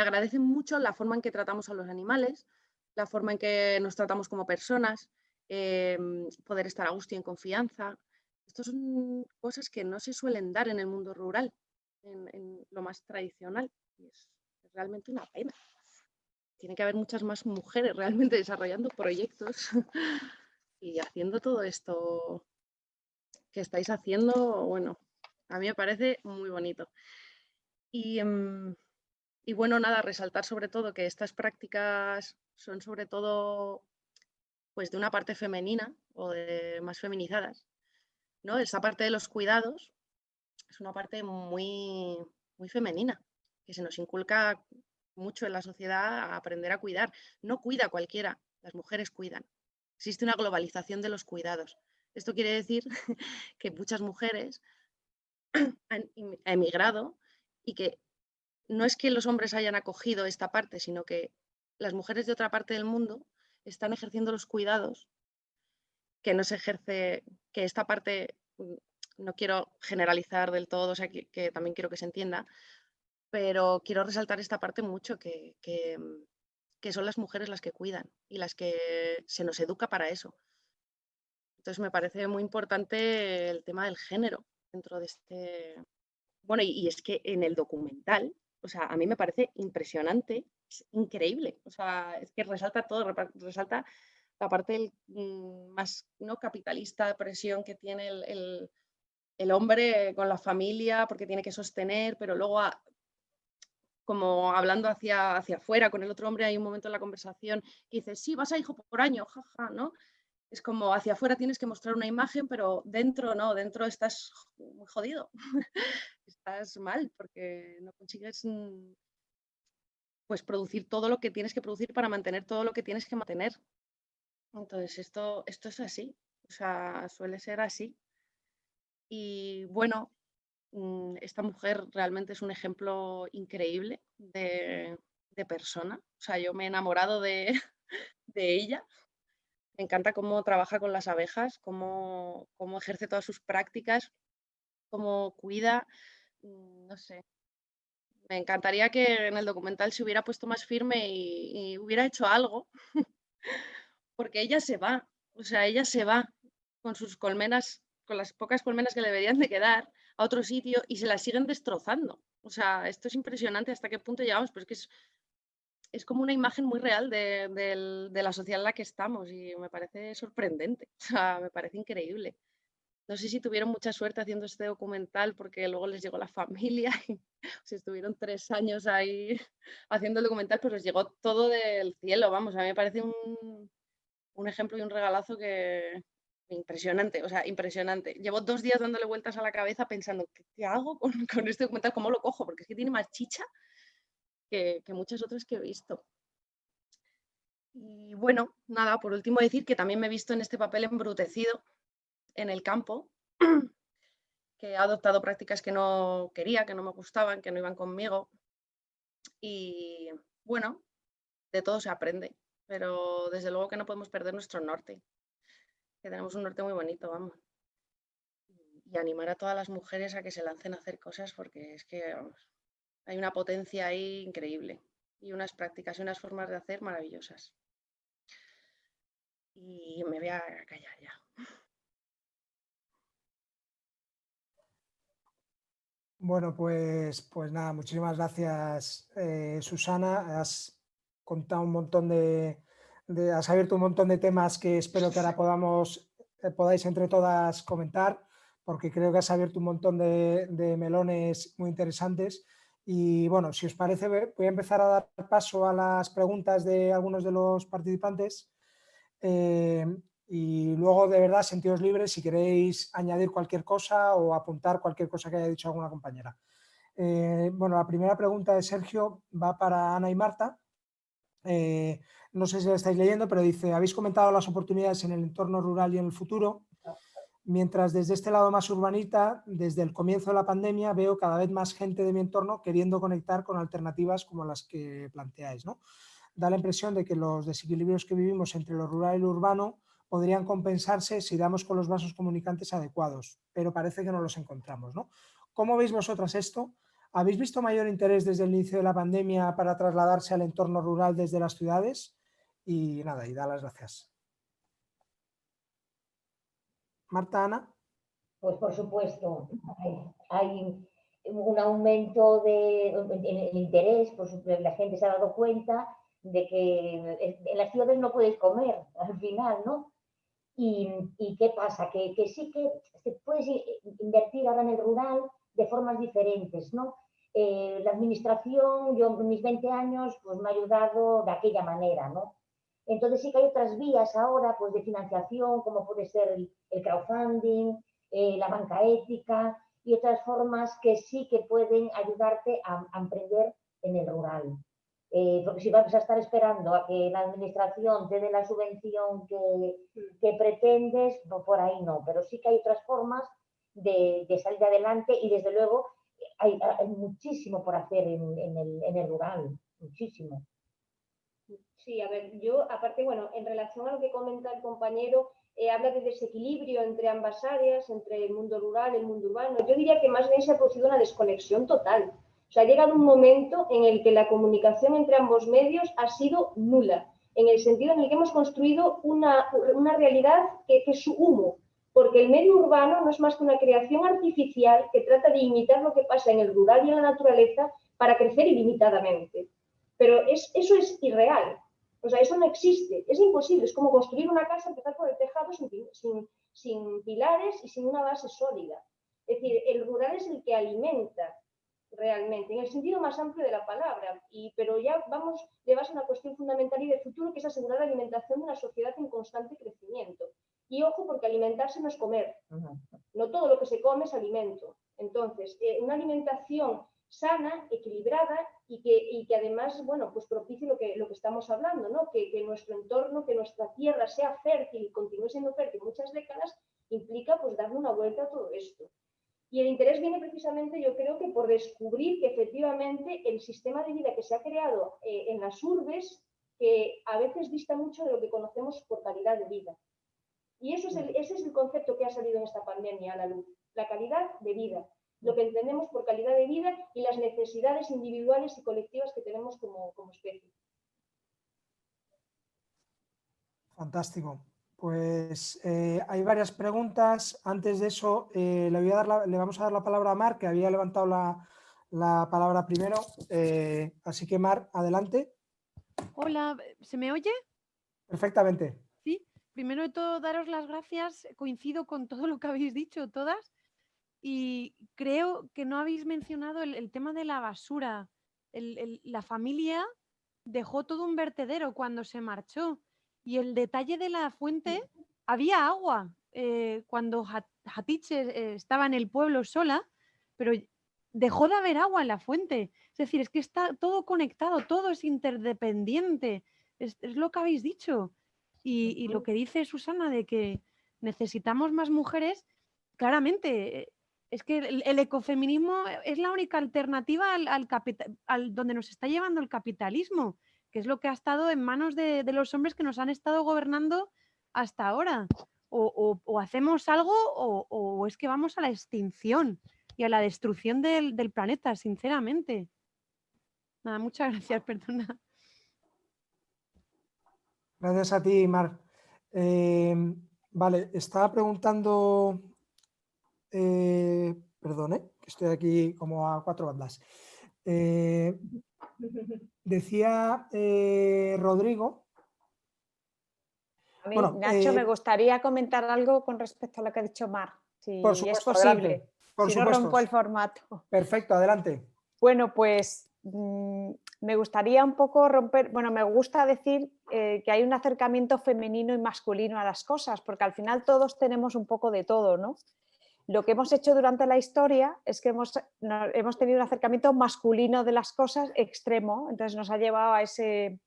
Speaker 5: agradecen mucho la forma en que tratamos a los animales, la forma en que nos tratamos como personas, em, poder estar a gusto y en confianza. Estas son cosas que no se suelen dar en el mundo rural, en lo más tradicional es, realmente una pena. Tiene que haber muchas más mujeres realmente desarrollando proyectos y haciendo todo esto que estáis haciendo, bueno, a mí me parece muy bonito. Y, em, y, bueno, nada, resaltar sobre todo que estas prácticas son sobre todo pues de una parte femenina o de más feminizadas. ¿no? Esa parte de los cuidados es una parte muy, muy femenina que se nos inculca mucho en la sociedad a aprender a cuidar. No cuida cualquiera, las mujeres cuidan. Existe una globalización de los cuidados. Esto quiere decir que muchas mujeres han emigrado y que no es que los hombres hayan acogido esta parte, sino que las mujeres de otra parte del mundo están ejerciendo los cuidados que no se ejerce, que esta parte, mm, no quiero generalizar del todo, o sea, que, también quiero que se entienda, pero quiero resaltar esta parte mucho, que, mm, que, son las mujeres las que cuidan y las que se nos educa para eso. Entonces me parece muy importante el tema del género dentro de este... Bueno, y, es que en el documental, o sea, a mí me parece impresionante, es increíble, o sea, es que resalta todo, resalta la parte mm, más ¿no? capitalista de presión que tiene el, hombre con la familia porque tiene que sostener, pero luego como hablando hacia, hacia afuera con el otro hombre, hay un momento en la conversación que dice, sí, vas a hijo por año, jaja, ¿no? Es como hacia afuera tienes que mostrar una imagen, pero dentro no, dentro estás muy jodido, estás mal porque no consigues mm, pues producir todo lo que tienes que producir para mantener todo lo que tienes que mantener. Entonces, esto, esto es así, o sea, suele ser así. Y bueno, mm, esta mujer realmente es un ejemplo increíble de, persona. O sea, yo me he enamorado de, ella. Me encanta cómo trabaja con las abejas, cómo, cómo ejerce todas sus prácticas, cómo cuida, mm, no sé. Me encantaría que en el documental se hubiera puesto más firme y, y hubiera hecho algo porque ella se va, o sea, ella se va con sus colmenas, con las pocas colmenas que le deberían de quedar a otro sitio y se las siguen destrozando. O sea, esto es impresionante hasta qué punto llegamos, pero es que es, es como una imagen muy real de, la sociedad en la que estamos y me parece sorprendente, o sea, me parece increíble. No sé si tuvieron mucha suerte haciendo este documental porque luego les llegó la familia y se estuvieron tres años ahí haciendo el documental, pero les llegó todo del cielo, vamos, a mí me parece un, ejemplo y un regalazo que impresionante, o sea, impresionante. Llevo dos días dándole vueltas a la cabeza pensando, ¿qué, hago con, este documental? ¿Cómo lo cojo? Porque es que tiene más chicha que, muchas otras que he visto. Y bueno, nada, por último decir que también me he visto en este papel embrutecido en el campo, que he adoptado prácticas que no quería, que no me gustaban, que no iban conmigo. Y bueno, de todo se aprende pero desde luego que no podemos perder nuestro norte, que tenemos un norte muy bonito, vamos. Y animar a todas las mujeres a que se lancen a hacer cosas porque es que hay una potencia ahí increíble y unas prácticas y unas formas de hacer maravillosas. Y me voy a callar ya.
Speaker 1: Bueno, pues, pues nada, muchísimas gracias, eh, Susana contado un montón de, has abierto un montón de temas que espero que ahora podamos, eh, podáis entre todas comentar, porque creo que has abierto un montón de, melones muy interesantes. Y bueno, si os parece, voy a empezar a dar paso a las preguntas de algunos de los participantes. Eh, y luego, de verdad, sentidos libres si queréis añadir cualquier cosa o apuntar cualquier cosa que haya dicho alguna compañera. Eh, bueno, la primera pregunta de Sergio va para Ana y Marta. Eh, no sé si la estáis leyendo, pero dice, habéis comentado las oportunidades en el entorno rural y en el futuro, mientras desde este lado más urbanita, desde el comienzo de la pandemia, veo cada vez más gente de mi entorno queriendo conectar con alternativas como las que planteáis. ¿no? Da la impresión de que los desequilibrios que vivimos entre lo rural y lo urbano podrían compensarse si damos con los vasos comunicantes adecuados, pero parece que no los encontramos. ¿no? ¿Cómo veis vosotras esto? ¿Habéis visto mayor interés desde el inicio de la pandemia para trasladarse al entorno rural desde las ciudades? Y nada, y da las gracias. Marta, Ana.
Speaker 4: Pues por supuesto, hay, un aumento de, interés, pues la gente se ha dado cuenta de que en las ciudades no puedes comer al final, ¿no? Y, qué pasa, que, sí que puedes invertir ahora en el rural, de formas diferentes, ¿no? Eh, la administración, yo en mis 20 años, pues me ha ayudado de aquella manera, ¿no? Entonces sí que hay otras vías ahora, pues de financiación, como puede ser el, crowdfunding, eh, la banca ética y otras formas que sí que pueden ayudarte a, emprender en el rural. Eh, porque si vas a estar esperando a que la administración te dé la subvención que, que pretendes, no, por ahí no, pero sí que hay otras formas de, salir adelante y desde luego hay, muchísimo por hacer en, el, en el rural, muchísimo.
Speaker 3: Sí, a ver, yo aparte, bueno, en relación a lo que comenta el compañero, eh, habla de desequilibrio entre ambas áreas, entre el mundo rural, y el mundo urbano. Yo diría que más bien se ha producido una desconexión total. O sea, ha llegado un momento en el que la comunicación entre ambos medios ha sido nula, en el sentido en el que hemos construido una, una realidad que, que es su humo, porque el medio urbano no es más que una creación artificial que trata de imitar lo que pasa en el rural y en la naturaleza para crecer ilimitadamente. Pero es, eso es irreal, o sea, eso no existe, es imposible, es como construir una casa, empezar por el tejado sin, sin, pilares y sin una base sólida. Es decir, el rural es el que alimenta realmente, en el sentido más amplio de la palabra, y, pero ya vamos de base a una cuestión fundamental y de futuro, que es asegurar la alimentación de una sociedad en constante crecimiento. Y ojo, porque alimentarse no es comer, no todo lo que se come es alimento. Entonces, eh, una alimentación sana, equilibrada y que, que además, bueno, pues propicie lo que, estamos hablando, ¿no? Que, nuestro entorno, que nuestra tierra sea fértil y continúe siendo fértil muchas décadas, implica pues darle una vuelta a todo esto. Y el interés viene precisamente, yo creo que por descubrir que efectivamente el sistema de vida que se ha creado eh, en las urbes, que a veces dista mucho de lo que conocemos por calidad de vida. Y eso es ese es el concepto que ha salido en esta pandemia a la luz, la calidad de vida lo que entendemos por calidad de vida y las necesidades individuales y colectivas que tenemos como, especie.
Speaker 1: Fantástico. Pues eh, hay varias preguntas. Antes de eso, eh, le, voy a dar le, vamos a dar la palabra a Mar, que había levantado la, palabra primero. Eh, así que Mar, adelante.
Speaker 6: Hola, ¿se me oye?
Speaker 1: Perfectamente.
Speaker 6: Sí, primero de todo daros las gracias. Coincido con todo lo que habéis dicho, todas. Y creo que no habéis mencionado el, tema de la basura. la familia dejó todo un vertedero cuando se marchó. Y el detalle de la fuente, había agua. Eh, cuando Hatice eh, estaba en el pueblo sola, pero dejó de haber agua en la fuente. Es decir, es que está todo conectado, todo es interdependiente. Es, lo que habéis dicho. Y, y, lo que dice Susana de que necesitamos más mujeres, claramente es que el, ecofeminismo es la única alternativa al, donde nos está llevando el capitalismo, que es lo que ha estado en manos de, los hombres que nos han estado gobernando hasta ahora. O, hacemos algo o, es que vamos a la extinción y a la destrucción del, planeta, sinceramente. Nada, muchas gracias, perdona.
Speaker 1: Gracias a ti, Mar. Eh, vale, estaba preguntando eh, perdone, que estoy aquí como a cuatro bandas. Eh, decía eh, Rodrigo.
Speaker 2: A mí, Nacho, me gustaría comentar algo con respecto a lo que ha dicho Mar, si
Speaker 1: por
Speaker 2: es posible.
Speaker 1: Por
Speaker 2: si no rompo el formato.
Speaker 1: Perfecto, adelante.
Speaker 2: Bueno, pues mm, me gustaría un poco romper, bueno, me gusta decir que hay un acercamiento femenino y masculino a las cosas, porque al final todos tenemos un poco de todo, ¿no? Lo que hemos hecho durante la historia es que hemos, hemos tenido un acercamiento masculino de las cosas extremo, entonces nos ha llevado a, ese,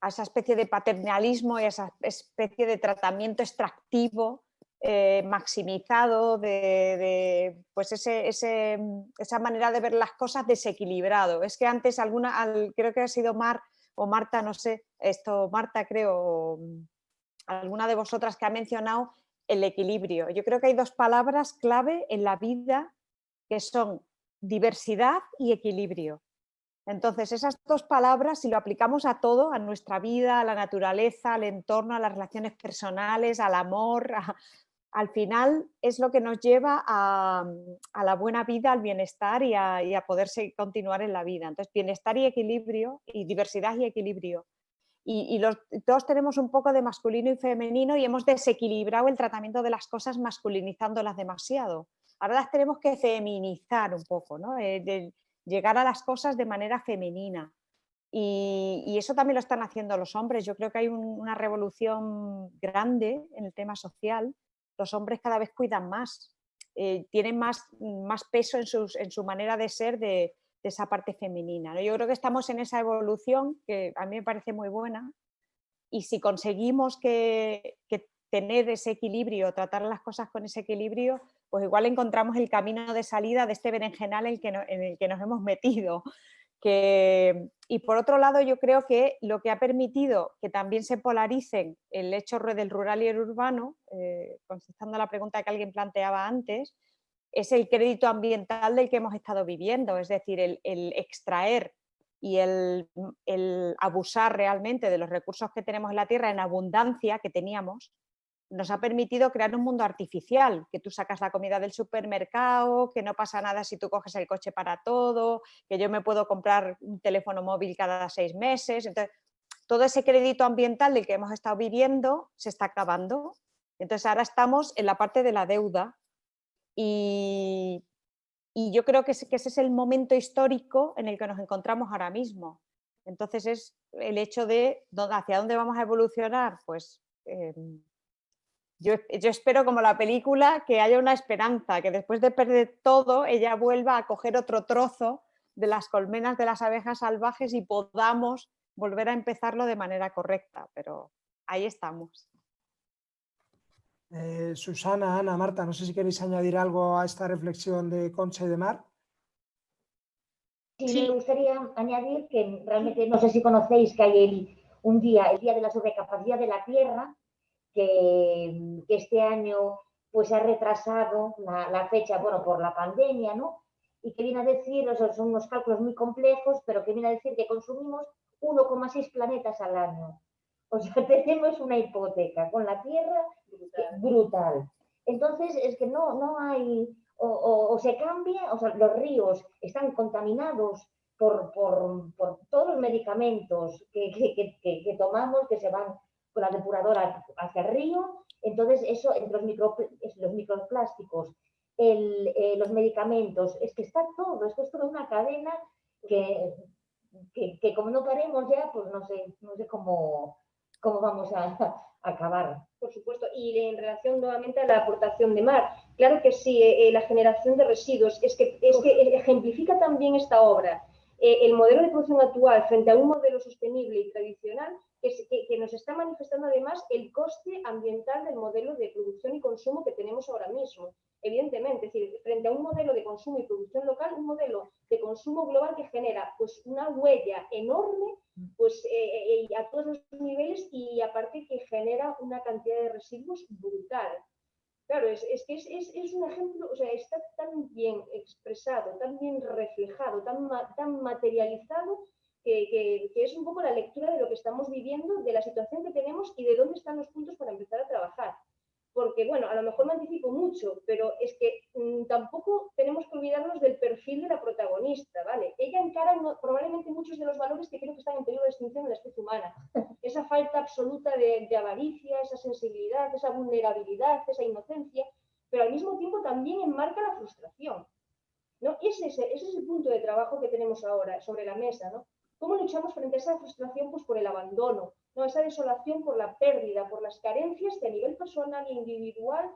Speaker 2: a esa especie de paternalismo y a esa especie de tratamiento extractivo eh, maximizado, de, pues ese, esa manera de ver las cosas desequilibrado. Es que antes alguna, creo que ha sido Mar o Marta, no sé, esto Marta creo, alguna de vosotras que ha mencionado el equilibrio. Yo creo que hay dos palabras clave en la vida que son diversidad y equilibrio. Entonces, esas dos palabras, si lo aplicamos a todo, a nuestra vida, a la naturaleza, al entorno, a las relaciones personales, al amor, al final es lo que nos lleva a, la buena vida, al bienestar y a, y a poderse continuar en la vida. Entonces, bienestar y equilibrio, y diversidad y equilibrio y, todos tenemos un poco de masculino y femenino y hemos desequilibrado el tratamiento de las cosas masculinizándolas demasiado. Ahora las tenemos que feminizar un poco, ¿no? Eh, llegar a las cosas de manera femenina. Y, eso también lo están haciendo los hombres. Yo creo que hay una revolución grande en el tema social. Los hombres cada vez cuidan más, eh, tienen más, más peso en, en su manera de ser, de, de esa parte femenina. Yo creo que estamos en esa evolución que a mí me parece muy buena y si conseguimos que, tener ese equilibrio, tratar las cosas con ese equilibrio, pues igual encontramos el camino de salida de este berenjenal en el que, en el que nos hemos metido. Que, y por otro lado, yo creo que lo que ha permitido que también se polaricen el hecho del rural y el urbano, eh, contestando a la pregunta que alguien planteaba antes, es el crédito ambiental del que hemos estado viviendo, es decir, el, extraer y el, el, abusar realmente de los recursos que tenemos en la tierra en abundancia que teníamos, nos ha permitido crear un mundo artificial, que tú sacas la comida del supermercado, que no pasa nada si tú coges el coche para todo, que yo me puedo comprar un teléfono móvil cada seis meses. Entonces, todo ese crédito ambiental del que hemos estado viviendo se está acabando. Entonces ahora estamos en la parte de la deuda y, yo creo que, ese es el momento histórico en el que nos encontramos ahora mismo. Entonces es el hecho de hacia dónde vamos a evolucionar, pues em, yo, espero como la película que haya una esperanza, que después de perder todo ella vuelva a coger otro trozo de las colmenas de las abejas salvajes y podamos volver a empezarlo de manera correcta, pero ahí estamos.
Speaker 1: Eh, Susana, Ana, Marta, no sé si queréis añadir algo a esta reflexión de Concha y de Mar.
Speaker 4: Sí, me gustaría añadir que realmente, no sé si conocéis que hay un día, el Día de la Sobrecapacidad de la Tierra, que, este año pues ha retrasado la, fecha, bueno, por la pandemia, ¿no? Y que viene a decir, o sea, son unos cálculos muy complejos, pero que viene a decir que consumimos 1,6 planetas al año. O sea, tenemos una hipoteca con la Tierra brutal. Entonces, es que no, no hay, o, se cambia, o sea, los ríos están contaminados por, por, por todos los medicamentos que, que, que, tomamos, que se van la depuradora hacia el río, entonces eso, entre los, micro, los microplásticos, eh, los medicamentos, es que está todo, esto es toda una cadena que, que, como no paremos ya, pues no sé, no sé cómo, cómo vamos a, acabar.
Speaker 3: Por supuesto, y en relación nuevamente a la aportación de mar, claro que sí, eh, eh, la generación de residuos, es que, es que ejemplifica también esta obra. El modelo de producción actual frente a un modelo sostenible y tradicional que, nos está manifestando además el coste ambiental del modelo de producción y consumo que tenemos ahora mismo. Evidentemente, es decir, frente a un modelo de consumo y producción local, un modelo de consumo global que genera pues, una huella enorme pues, eh, eh, a todos los niveles y aparte que genera una cantidad de residuos brutal. Claro, es, que es, un ejemplo, o sea, está tan bien expresado, tan bien reflejado, tan, tan materializado que, es un poco la lectura de lo que estamos viviendo, de la situación que tenemos y de dónde están los puntos para empezar a trabajar. Porque, bueno, a lo mejor me anticipo mucho, pero es que mm, tampoco tenemos que olvidarnos del perfil de la protagonista, ¿vale? Ella encara probablemente muchos de los valores que creo que están en peligro de extinción en la especie humana. Esa falta absoluta de, avaricia, esa sensibilidad, esa vulnerabilidad, esa inocencia, pero al mismo tiempo también enmarca la frustración. ¿no? Ese, ese, ese es el punto de trabajo que tenemos ahora sobre la mesa, ¿no? ¿Cómo luchamos frente a esa frustración? Pues por el abandono, ¿no? esa desolación por la pérdida, por las carencias que a nivel personal e individual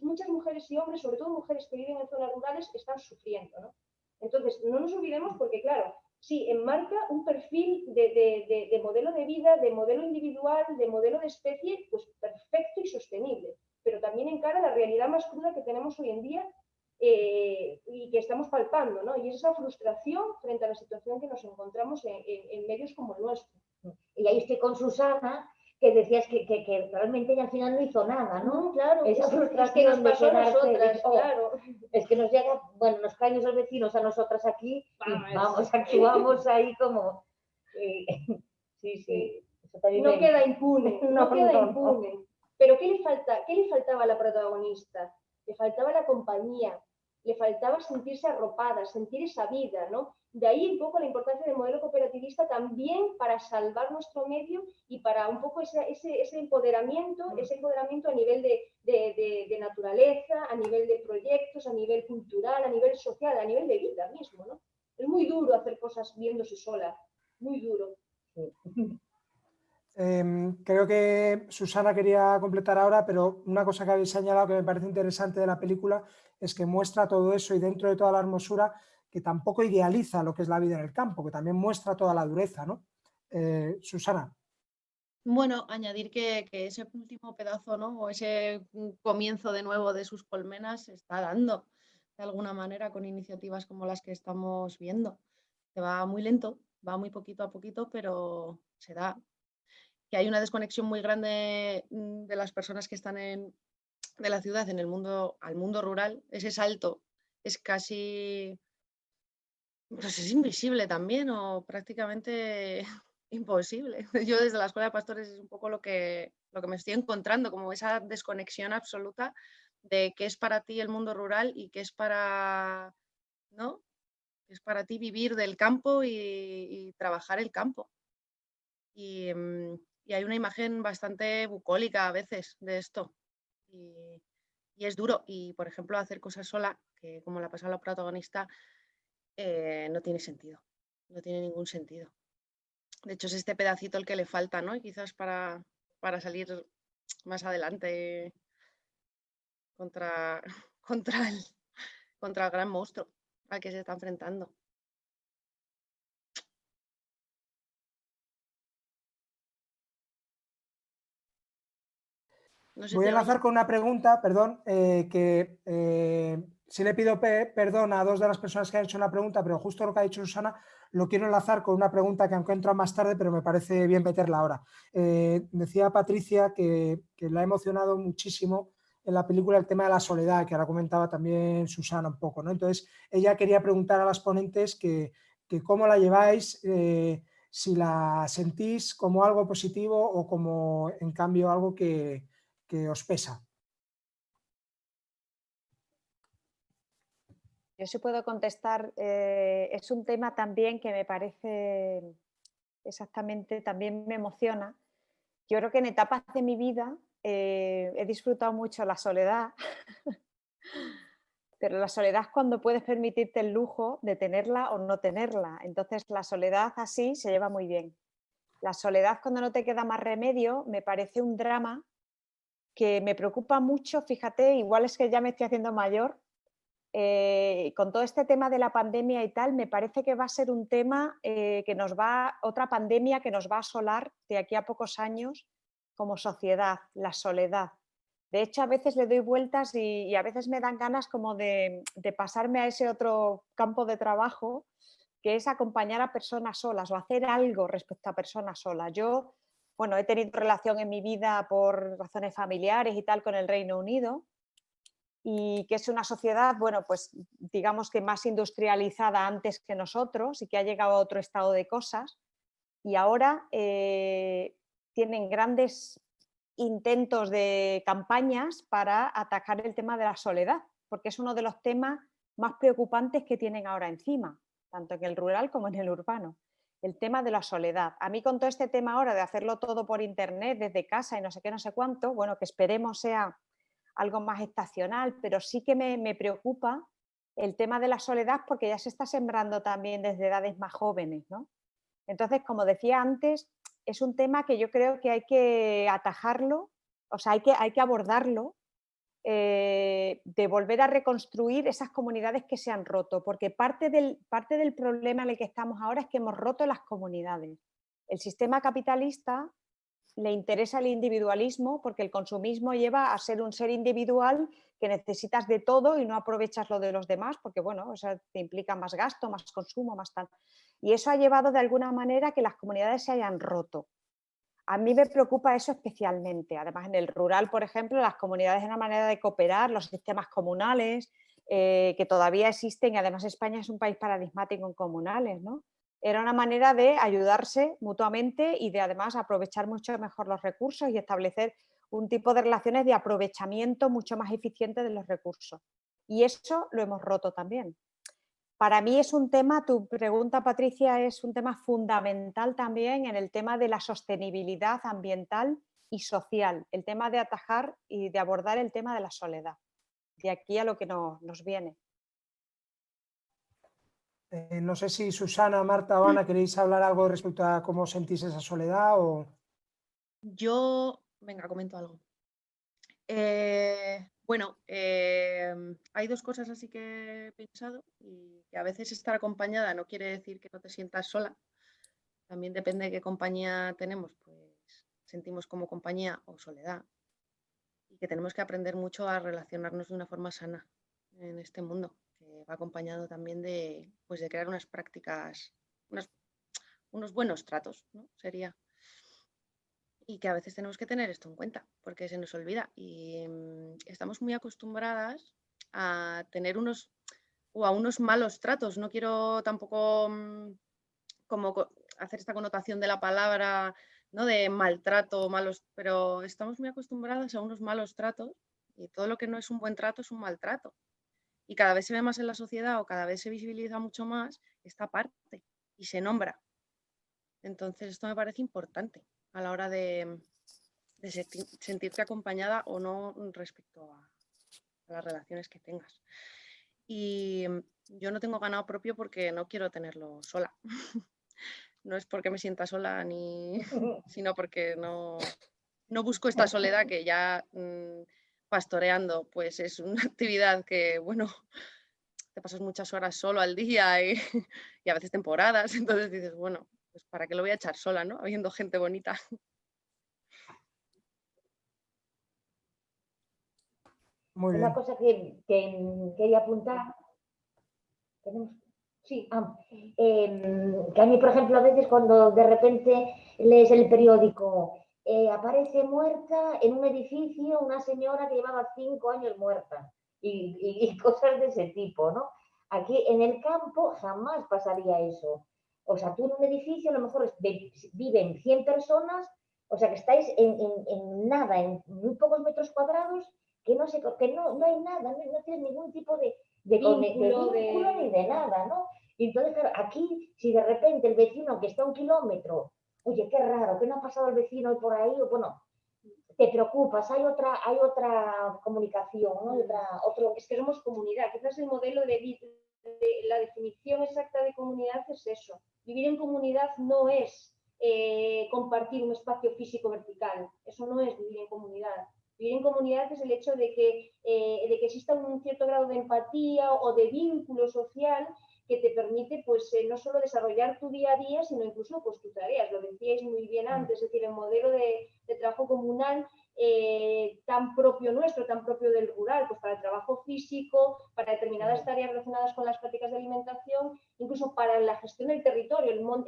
Speaker 3: muchas mujeres y hombres, sobre todo mujeres que viven en zonas rurales, están sufriendo. ¿no? Entonces, no nos olvidemos porque, claro, sí, enmarca un perfil de, modelo de vida, de modelo individual, de modelo de especie, pues perfecto y sostenible, pero también encara la realidad más cruda que tenemos hoy en día eh, y que estamos palpando, ¿no? Y esa frustración frente a la situación que nos encontramos en, medios como el nuestro.
Speaker 4: Y ahí estoy con Susana, que decías que, que, realmente ella al final no hizo nada, ¿no?
Speaker 3: claro, esa frustración que nos pasó a nosotras, oh, claro.
Speaker 4: Es que nos llega, bueno, nos caen esos vecinos a nosotras aquí, y vamos, actuamos ahí como...
Speaker 3: Eh, sí, sí. no queda impune, no, queda impune. Pero ¿qué le, falta, ¿qué le faltaba a la protagonista? Le faltaba la compañía, le faltaba sentirse arropada, sentir esa vida, ¿no? De ahí un poco la importancia del modelo cooperativista también para salvar nuestro medio y para un poco ese, ese, empoderamiento, ese empoderamiento a nivel de, de, naturaleza, a nivel de proyectos, a nivel cultural, a nivel social, a nivel de vida mismo, ¿no? Es muy duro hacer cosas viéndose sola, muy duro.
Speaker 1: Em, creo que Susana quería completar ahora, pero una cosa que habéis señalado que me parece interesante de la película es que muestra todo eso y dentro de toda la hermosura que tampoco idealiza lo que es la vida en el campo, que también muestra toda la dureza, ¿no? Eh, Susana.
Speaker 5: Bueno, añadir que, ese último pedazo, ¿no? O ese comienzo de nuevo de sus colmenas se está dando de alguna manera con iniciativas como las que estamos viendo. que va muy lento, va muy poquito a poquito, pero se da. Que hay una desconexión muy grande mm, de las personas que están en, de la ciudad en el mundo, al mundo rural, ese salto es casi, pues es invisible también o prácticamente imposible. Yo desde la Escuela de Pastores es un poco lo que, lo que me estoy encontrando, como esa desconexión absoluta de qué es para ti el mundo rural y qué es para, ¿no? es para ti vivir del campo y, trabajar el campo. Mm, y, hay una imagen bastante bucólica a veces de esto. Y, es duro. Y, por ejemplo, hacer cosas sola, que como la pasado la protagonista, eh, no tiene sentido. No tiene ningún sentido. De hecho, es este pedacito el que le falta, ¿no? Y quizás para, para salir más adelante contra, contra, el, contra el gran monstruo al que se está enfrentando.
Speaker 1: Voy a enlazar con una pregunta, perdón, eh, que eh, si le pido perdón a dos de las personas que han hecho la pregunta, pero justo lo que ha dicho Susana, lo quiero enlazar con una pregunta que encuentro más tarde, pero me parece bien meterla ahora. Eh, decía Patricia que, que la ha emocionado muchísimo en la película el tema de la soledad, que ahora comentaba también Susana un poco. ¿no? Entonces, ella quería preguntar a las ponentes que, cómo la lleváis, eh, si la sentís como algo positivo o como, en cambio, algo que, os pesa.
Speaker 2: Yo sí puedo contestar, eh, es un tema también que me parece exactamente, también me emociona. Yo creo que en etapas de mi vida eh, he disfrutado mucho la soledad, pero la soledad cuando puedes permitirte el lujo de tenerla o no tenerla. Entonces la soledad así se lleva muy bien. La soledad cuando no te queda más remedio me parece un drama que me preocupa mucho, fíjate, igual es que ya me estoy haciendo mayor, eh, con todo este tema de la pandemia y tal, me parece que va a ser un tema eh, que nos va, otra pandemia que nos va a asolar de aquí a pocos años como sociedad, la soledad. De hecho, a veces le doy vueltas y, a veces me dan ganas como de, pasarme a ese otro campo de trabajo, que es acompañar a personas solas o hacer algo respecto a personas solas. Yo, bueno, he tenido relación en mi vida por razones familiares y tal con el Reino Unido y que es una sociedad, bueno, pues digamos que más industrializada antes que nosotros y que ha llegado a otro estado de cosas. Y ahora eh, tienen grandes intentos de campañas para atacar el tema de la soledad, porque es uno de los temas más preocupantes que tienen ahora encima, tanto en el rural como en el urbano. El tema de la soledad. A mí con todo este tema ahora de hacerlo todo por internet, desde casa y no sé qué, no sé cuánto, bueno, que esperemos sea algo más estacional, pero sí que me, me preocupa el tema de la soledad porque ya se está sembrando también desde edades más jóvenes. ¿no? Entonces, como decía antes, es un tema que yo creo que hay que atajarlo, o sea, hay que, hay que abordarlo, eh, de volver a reconstruir esas comunidades que se han roto, porque parte del, parte del problema en el que estamos ahora es que hemos roto las comunidades. El sistema capitalista le interesa el individualismo porque el consumismo lleva a ser un ser individual que necesitas de todo y no aprovechas lo de los demás porque bueno, eso te implica más gasto, más consumo, más tal. Y eso ha llevado de alguna manera que las comunidades se hayan roto. A mí me preocupa eso especialmente. Además, en el rural, por ejemplo, las comunidades es una manera de cooperar, los sistemas comunales, eh, que todavía existen, y además España es un país paradigmático en comunales, ¿no? Era una manera de ayudarse mutuamente y de además aprovechar mucho mejor los recursos y establecer un tipo de relaciones de aprovechamiento mucho más eficiente de los recursos. Y eso lo hemos roto también. Para mí es un tema, tu pregunta Patricia, es un tema fundamental también en el tema de la sostenibilidad ambiental y social, el tema de atajar y de abordar el tema de la soledad, de aquí a lo que nos viene.
Speaker 1: Eh, no sé si Susana, Marta o Ana queréis hablar algo respecto a cómo sentís esa soledad o...
Speaker 5: Yo, venga, comento algo. Eh, bueno, em, hay dos cosas así que he pensado y que a veces estar acompañada no quiere decir que no te sientas sola. También depende de qué compañía tenemos, pues sentimos como compañía o soledad. Y que tenemos que aprender mucho a relacionarnos de una forma sana en este mundo, que va acompañado también de, pues, de crear unas prácticas unos buenos tratos, ¿no? Sería. Y que a veces tenemos que tener esto en cuenta, porque se nos olvida. Y mm, estamos muy acostumbradas a tener unos o a unos malos tratos. No quiero tampoco mm, como hacer esta connotación de la palabra, ¿no? De maltrato, malos, pero estamos muy acostumbradas a unos malos tratos y todo lo que no es un buen trato es un maltrato. Y cada vez se ve más en la sociedad o cada vez se visibiliza mucho más esta parte y se nombra. Entonces esto me parece importante a la hora de, sentirte acompañada o no respecto a las relaciones que tengas. Y yo no tengo ganado propio porque no quiero tenerlo sola. no es porque me sienta sola, ni, sino porque no, no busco esta soledad que ya mm, pastoreando, pues es una actividad que, bueno, te pasas muchas horas solo al día y, y, a veces temporadas, entonces dices, bueno, pues para qué lo voy a echar sola, ¿no? Habiendo gente bonita.
Speaker 4: Una cosa que, quería apuntar, sí, ah, em, que a mí, por ejemplo, a veces cuando de repente lees el periódico, eh, aparece muerta en un edificio una señora que llevaba cinco años muerta y, cosas de ese tipo, ¿no? Aquí en el campo jamás pasaría eso. O sea, tú en un edificio a lo mejor viven 100 personas, o sea que estáis en, en nada, en muy pocos metros cuadrados que no, sé, que no, no hay nada, no, tienes ningún tipo de, de vínculo, ni de nada, ¿no? Y entonces, claro, aquí, si de repente el vecino que está a un kilómetro, oye, qué raro, que no ha pasado el vecino hoy por ahí, o bueno, te preocupas, hay otra, hay otra comunicación, ¿no? otra, otro...
Speaker 3: Es que somos comunidad, quizás el modelo de, de, la definición exacta de comunidad es eso. Vivir en comunidad no es eh, compartir un espacio físico vertical, eso no es vivir en comunidad. Vivir en comunidad es el hecho de que, eh, de que exista un cierto grado de empatía o de vínculo social que te permite pues eh, no solo desarrollar tu día a día, sino incluso pues tus tareas. Lo decíais muy bien mm. antes, es decir, el modelo de, trabajo comunal eh, tan propio nuestro, tan propio del rural, pues para el trabajo físico, para determinadas tareas relacionadas con las prácticas de alimentación, incluso para la gestión del territorio, el mm,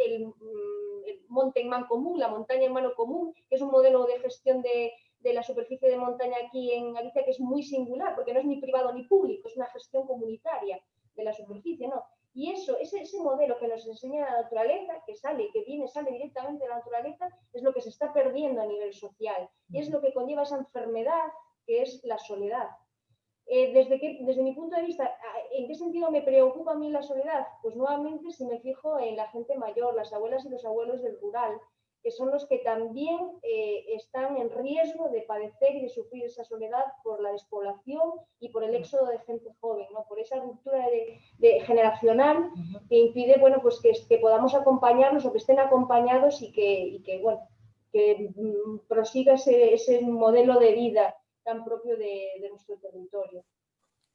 Speaker 3: el monte en man común, la montaña en mano común, que es un modelo de gestión de, de la superficie de montaña aquí en Galicia que es muy singular, porque no es ni privado ni público, es una gestión comunitaria de la superficie, ¿no? Y eso, ese, ese modelo que nos enseña la naturaleza, que sale, que viene, sale directamente de la naturaleza, es lo que se está perdiendo a nivel social. Y es lo que conlleva esa enfermedad que es la soledad. Eh, desde, que, desde mi punto de vista, ¿en qué sentido me preocupa a mí la soledad? Pues nuevamente si me fijo en la gente mayor, las abuelas y los abuelos del rural, que son los que también eh, están en riesgo de padecer y de sufrir esa soledad por la despoblación y por el mm. éxodo de gente joven, ¿no? por esa ruptura de, generacional que impide bueno, pues que, que, podamos acompañarlos o que estén acompañados y que, que, bueno, que mm, prosiga ese, ese, modelo de vida tan propio de nuestro territorio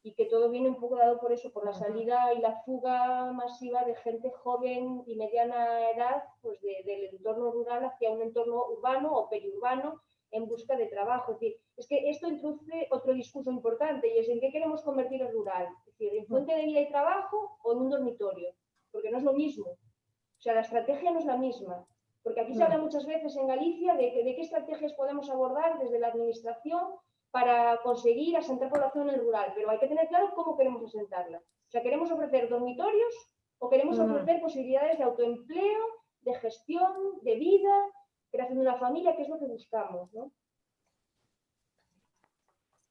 Speaker 3: y que todo viene un poco dado por eso, por la salida y la fuga masiva de gente joven y mediana edad pues del entorno rural hacia un entorno urbano o periurbano en busca de trabajo. Es, decir, es que esto introduce otro discurso importante y es en qué queremos convertir el rural, es decir, en fuente de vida y trabajo o en un dormitorio, porque no es lo mismo. O sea, la estrategia no es la misma, porque aquí se habla muchas veces en Galicia de, de qué estrategias podemos abordar desde la administración para conseguir asentar población en el rural, pero hay que tener claro cómo queremos asentarla. O sea, ¿queremos ofrecer dormitorios o queremos ofrecer posibilidades de autoempleo, de gestión, de vida, creación de una familia, que es lo que buscamos? ¿no?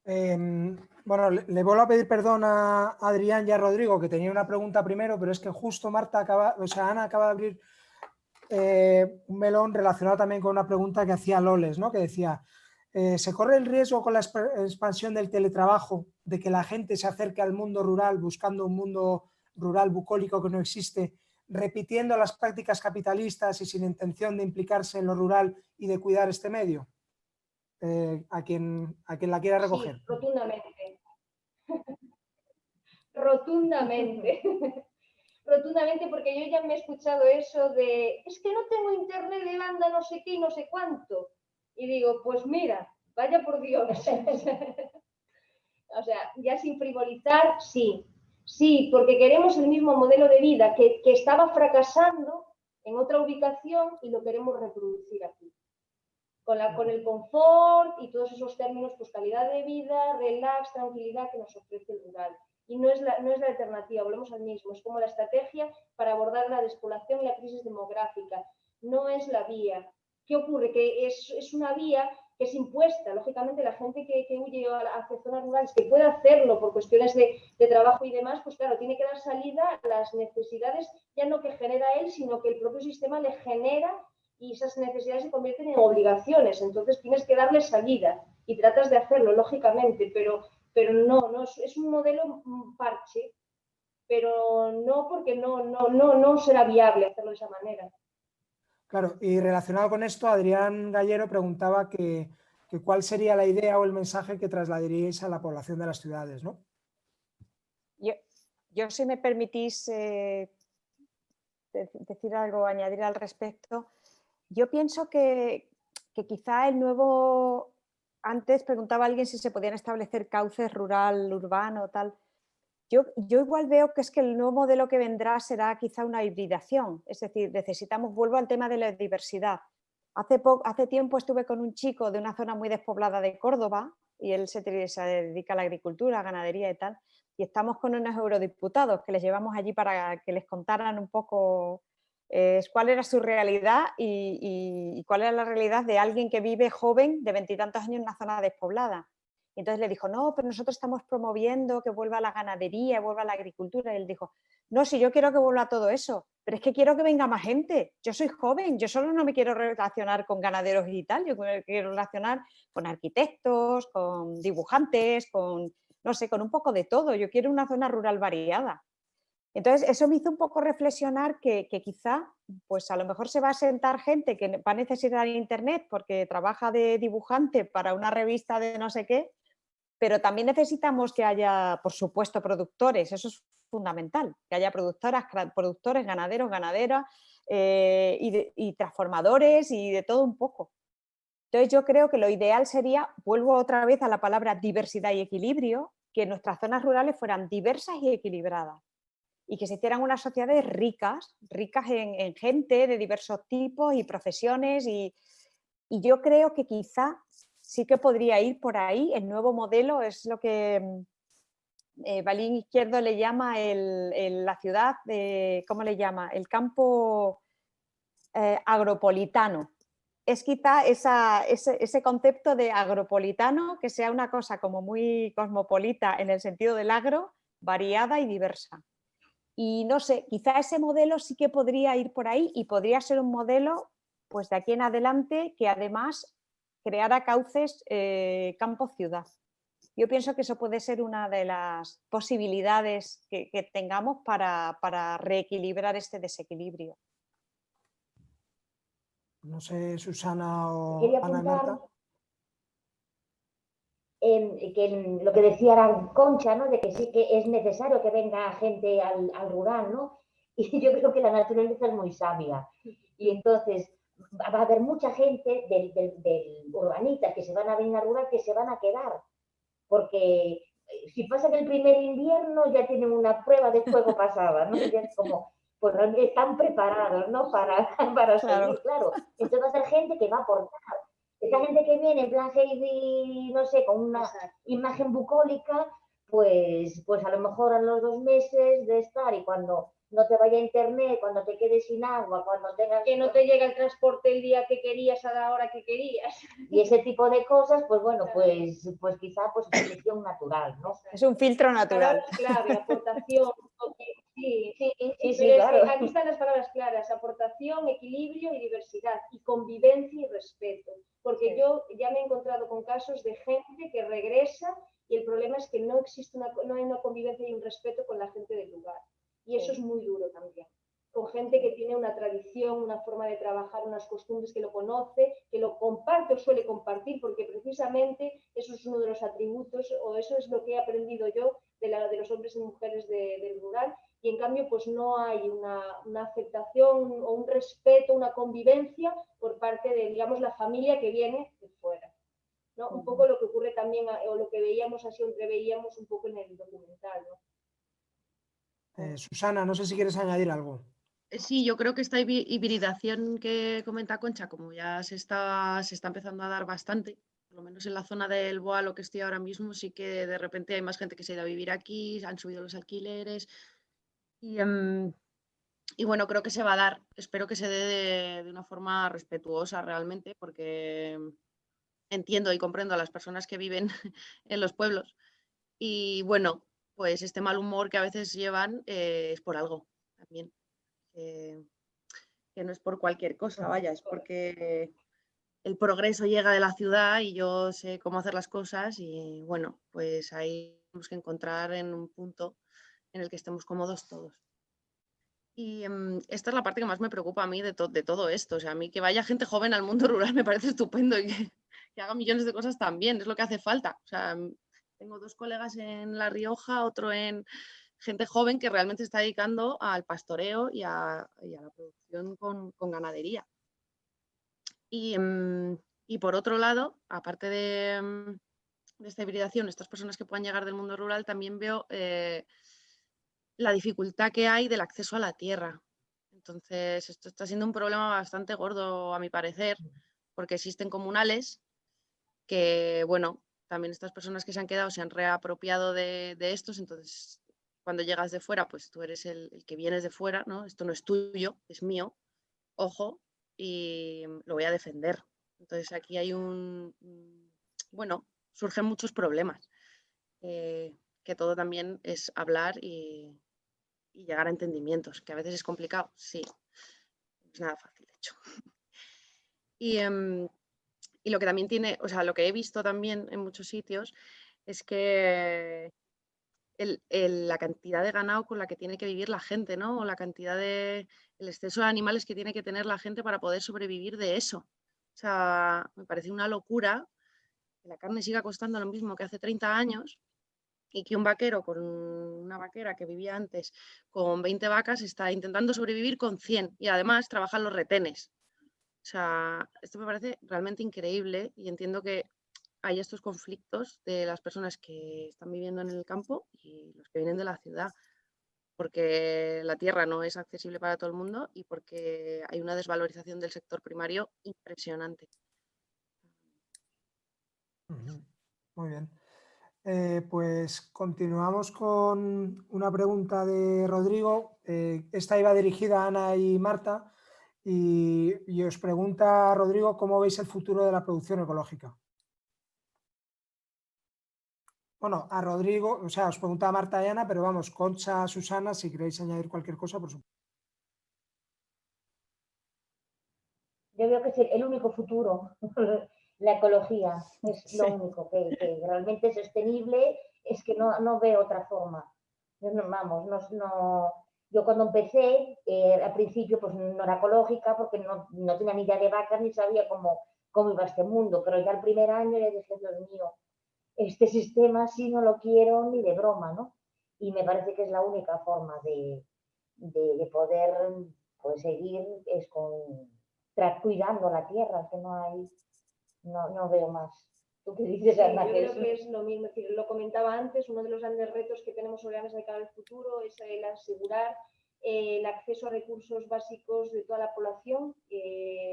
Speaker 1: Em, bueno, le, vuelvo a pedir perdón a Adrián y a Rodrigo, que tenía una pregunta primero, pero es que justo Marta acaba, o sea, Ana acaba de abrir eh, un melón relacionado también con una pregunta que hacía Loles, ¿no? que decía, eh, ¿Se corre el riesgo con la expansión del teletrabajo de que la gente se acerque al mundo rural buscando un mundo rural bucólico que no existe, repitiendo las prácticas capitalistas y sin intención de implicarse en lo rural y de cuidar este medio? Eh, a, quien, a quien la quiera recoger.
Speaker 3: Sí, rotundamente. rotundamente. rotundamente porque yo ya me he escuchado eso de es que no tengo internet de banda no sé qué y no sé cuánto y digo, pues mira, vaya por Dios. o sea, ya sin frivolizar, sí, sí, porque queremos el mismo modelo de vida que, estaba fracasando en otra ubicación y lo queremos reproducir aquí. Con, la, con el confort y todos esos términos, pues calidad de vida, relax, tranquilidad que nos ofrece el rural. Y no es, la, no es la alternativa, volvemos al mismo, es como la estrategia para abordar la despoblación y la crisis demográfica. No es la vía. ¿Qué ocurre? Que es, es una vía que es impuesta. Lógicamente, la gente que, que huye hacia zonas rurales, que puede hacerlo por cuestiones de, de, trabajo y demás, pues claro, tiene que dar salida a las necesidades, ya no que genera él, sino que el propio sistema le genera y esas necesidades se convierten en obligaciones. Entonces tienes que darle salida y tratas de hacerlo, lógicamente, pero, pero no, no es, es un modelo parche, pero no porque no, no, no, no será viable hacerlo de esa manera.
Speaker 1: Claro, y relacionado con esto, Adrián Gallero preguntaba que, cuál sería la idea o el mensaje que trasladaríais a la población de las ciudades, ¿no?
Speaker 2: Yo, yo si me permitís eh, decir algo, añadir al respecto, yo pienso que, que quizá el nuevo, antes preguntaba alguien si se podían establecer cauces rural, urbano, tal, yo, igual veo que es que el nuevo modelo que vendrá será quizá una hibridación, es decir, necesitamos, vuelvo al tema de la diversidad. Hace, hace tiempo estuve con un chico de una zona muy despoblada de Córdoba y él se, dedica a la agricultura, ganadería y tal, y estamos con unos eurodiputados que les llevamos allí para que les contaran un poco eh, cuál era su realidad y, y, cuál era la realidad de alguien que vive joven de veintitantos años en una zona despoblada entonces le dijo, no, pero nosotros estamos promoviendo que vuelva la ganadería, vuelva la agricultura. Y él dijo, no, si yo quiero que vuelva todo eso, pero es que quiero que venga más gente. Yo soy joven, yo solo no me quiero relacionar con ganaderos y tal, yo me quiero relacionar con arquitectos, con dibujantes, con, no sé, con un poco de todo. Yo quiero una zona rural variada. Entonces, eso me hizo un poco reflexionar que, que, quizá, pues a lo mejor se va a sentar gente que va a necesitar internet porque trabaja de dibujante para una revista de no sé qué, pero también necesitamos que haya, por supuesto, productores, eso es fundamental, que haya productoras, productores, ganaderos, ganaderas eh, y, transformadores y de todo un poco. Entonces yo creo que lo ideal sería, vuelvo otra vez a la palabra diversidad y equilibrio, que nuestras zonas rurales fueran diversas y equilibradas y que se hicieran unas sociedades ricas, ricas en, gente de diversos tipos y profesiones y, y yo creo que quizá sí que podría ir por ahí. El nuevo modelo es lo que mm, eh, Balín Izquierdo le llama el, la ciudad, de, ¿cómo le llama? El campo eh, agropolitano. Es quizá ese, ese, concepto de agropolitano que sea una cosa como muy cosmopolita en el sentido del agro, variada y diversa. Y no sé, quizá ese modelo sí que podría ir por ahí y podría ser un modelo pues de aquí en adelante que además crear cauces eh, campo-ciudad. Yo pienso que eso puede ser una de las posibilidades que, tengamos para, reequilibrar este desequilibrio.
Speaker 1: No sé, Susana o Ana
Speaker 4: Marta. que lo que decía Concha, ¿no? de que sí que es necesario que venga gente al, al rural, ¿no? Y yo creo que la naturaleza es muy sabia. Y entonces, va a haber mucha gente del, del, urbanita que se van a venir a rural que se van a quedar, porque eh, si pasan el primer invierno ya tienen una prueba de fuego pasada, ¿no? Ya es como, pues están preparados, ¿no? Para, para salir, claro. Entonces va a ser gente que va a aportar. Esa gente que viene en plan Heidi, no sé, con una imagen bucólica, pues, pues a lo mejor a los dos meses de estar y cuando no te vaya internet, cuando te quedes sin agua, cuando tengas...
Speaker 3: Que no te llegue el transporte el día que querías a la hora que querías.
Speaker 4: Y ese tipo de cosas, pues bueno, pues, pues quizá pues selección natural, ¿no?
Speaker 2: Es un filtro natural.
Speaker 3: Clave, aportación, sí, sí, sí, sí, claro. aquí están las palabras claras, aportación, equilibrio y diversidad, y convivencia y respeto. Porque yo ya me he encontrado con casos de gente que regresa y el problema es que no existe una, no hay una convivencia y un respeto con la gente del lugar. Y eso es muy duro también. Con gente que tiene una tradición, una forma de trabajar, unas costumbres que lo conoce, que lo comparte o suele compartir, porque precisamente eso es uno de los atributos, o eso es lo que he aprendido yo de, la, de los hombres y mujeres del rural, y en cambio pues no hay una, una, aceptación o un respeto, una convivencia por parte de, digamos, la familia que viene de fuera. ¿no? Un poco lo que ocurre también, o lo que veíamos así, entreveíamos un poco en el documental. ¿no?
Speaker 1: Eh, Susana, no sé si quieres añadir algo.
Speaker 5: sí, yo creo que esta hibridación que comenta Concha, como ya se está, se está empezando a dar bastante, por lo menos en la zona del Boa, lo que estoy ahora mismo, sí que de repente hay más gente que se ha ido a vivir aquí, han subido los alquileres. Y, em, y bueno, creo que se va a dar, espero que se dé de, una forma respetuosa realmente, porque entiendo y comprendo a las personas que viven en los pueblos. Y bueno, pues este mal humor que a veces llevan eh, es por algo también. que no es por cualquier cosa, vaya, es porque el progreso llega de la ciudad y yo sé cómo hacer las cosas y bueno, pues ahí tenemos que encontrar en un punto en el que estemos cómodos todos. Y em, esta es la parte que más me preocupa a mí de, de, todo esto. O sea, a mí que vaya gente joven al mundo rural me parece estupendo y que, que, haga millones de cosas también, es lo que hace falta. O sea, tengo dos colegas en La Rioja, otro en gente joven que realmente se está dedicando al pastoreo y a, y a la producción con, con ganadería. Y, em, y, por otro lado, aparte de, de, esta hibridación, estas personas que puedan llegar del mundo rural, también veo... Eh, la dificultad que hay del acceso a la tierra. Entonces, esto está siendo un problema bastante gordo, a mi parecer, porque existen comunales que, bueno, también estas personas que se han quedado se han reapropiado de, estos, entonces cuando llegas de fuera, pues tú eres el, que vienes de fuera, ¿no? Esto no es tuyo, es mío, ojo, y lo voy a defender. Entonces aquí hay un, bueno, surgen muchos problemas, eh, que todo también es hablar y, llegar a entendimientos, que a veces es complicado, sí, es nada fácil, de hecho. Y, em, y, lo que también tiene, o sea, lo que he visto también en muchos sitios es que la cantidad de ganado con la que tiene que vivir la gente, ¿no? O la cantidad de, el exceso de animales que tiene que tener la gente para poder sobrevivir de eso. O sea, me parece una locura que la carne siga costando lo mismo que hace 30 años y que un vaquero con una vaquera que vivía antes con 20 vacas está intentando sobrevivir con 100 y además trabajan los retenes. Sea, esto me parece realmente increíble y entiendo que hay estos conflictos de las personas que están viviendo en el campo y los que vienen de la ciudad, porque la tierra no es accesible para todo el mundo y porque hay una desvalorización del sector primario impresionante.
Speaker 1: Muy bien. Eh, pues continuamos con una pregunta de Rodrigo. Eh, esta iba dirigida a Ana y Marta y, os pregunta, Rodrigo, ¿cómo veis el futuro de la producción ecológica? Bueno, a Rodrigo, o sea, os pregunta a Marta y Ana, pero vamos, Concha, Susana, si queréis añadir cualquier cosa, por supuesto.
Speaker 4: Yo veo que es el único futuro la ecología, es lo único que, realmente es sostenible, es que no, no veo otra forma. Yo no, vamos, no, yo cuando empecé, eh, al principio pues no era ecológica porque no, no, tenía ni idea de vacas ni sabía cómo, cómo iba este mundo, pero ya el primer año ya dije, Dios mío, este sistema sí no lo quiero ni de broma, ¿no? Y me parece que es la única forma de, de, poder pues, seguir es con, cuidando la tierra, que no hay no, no veo más. ¿Tú qué dices,
Speaker 3: Yo creo que es lo mismo, lo comentaba antes, uno de los grandes retos que tenemos sobre la mesa de cara al futuro es el asegurar eh, el acceso a recursos básicos de toda la población,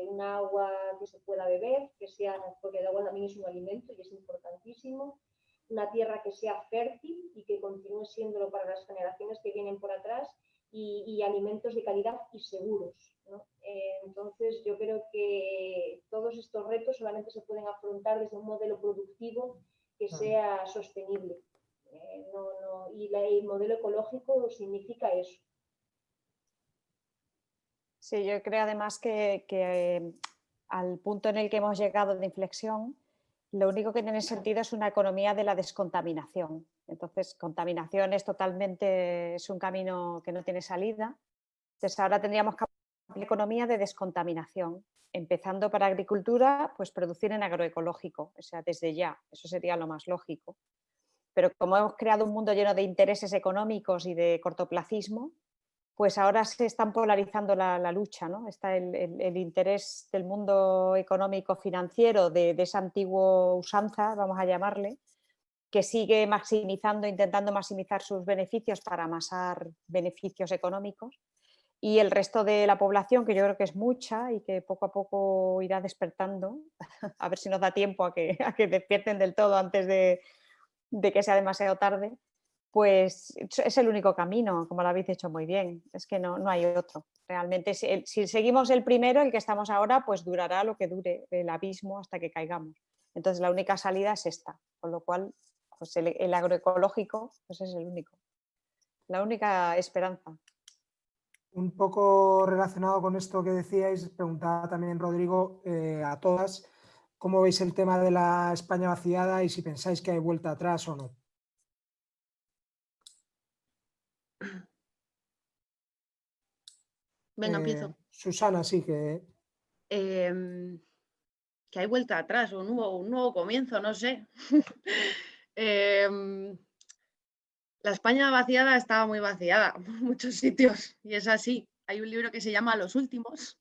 Speaker 3: un agua que se pueda beber, que sea, porque el agua también es un alimento y es importantísimo, una tierra que sea fértil y que continúe siéndolo para las generaciones que vienen por atrás y, alimentos de calidad y seguros. Eh, entonces, yo creo que todos estos retos solamente se pueden afrontar desde un modelo productivo que sea sostenible. Eh, y el modelo ecológico significa eso.
Speaker 2: Sí, yo creo además que, que al punto en el que hemos llegado de inflexión, lo único que tiene sentido es una economía de la descontaminación. Entonces, contaminación es totalmente, es un camino que no tiene salida. Entonces, ahora tendríamos que economía de descontaminación, empezando para agricultura, pues producir en agroecológico, o sea, desde ya, eso sería lo más lógico. Pero como hemos creado un mundo lleno de intereses económicos y de cortoplacismo, pues ahora se están polarizando la, lucha, ¿no? Está el, interés del mundo económico financiero de, esa antigua usanza, vamos a llamarle, que sigue maximizando, intentando maximizar sus beneficios para amasar beneficios económicos. y el resto de la población, que yo creo que es mucha y que poco a poco irá despertando, a ver si nos da tiempo a que, despierten del todo antes de que sea demasiado tarde, pues es el único camino, como lo habéis dicho muy bien, es que no, no hay otro. Realmente, si, seguimos el primero, el que estamos ahora, pues durará lo que dure el abismo hasta que caigamos. Entonces la única salida es esta, con lo cual pues el, el agroecológico pues es el único, la única esperanza.
Speaker 1: Un poco relacionado con esto que decíais, preguntaba también Rodrigo eh, a todas, ¿cómo veis el tema de la España vaciada y si pensáis que hay vuelta atrás o no?
Speaker 5: Venga, empiezo.
Speaker 1: Eh, Susana, sí que...
Speaker 5: Em, que hay vuelta atrás, un nuevo, un nuevo comienzo, no sé. Em, la España vaciada estaba muy vaciada en muchos sitios y es así. Hay un libro que se llama Los Últimos,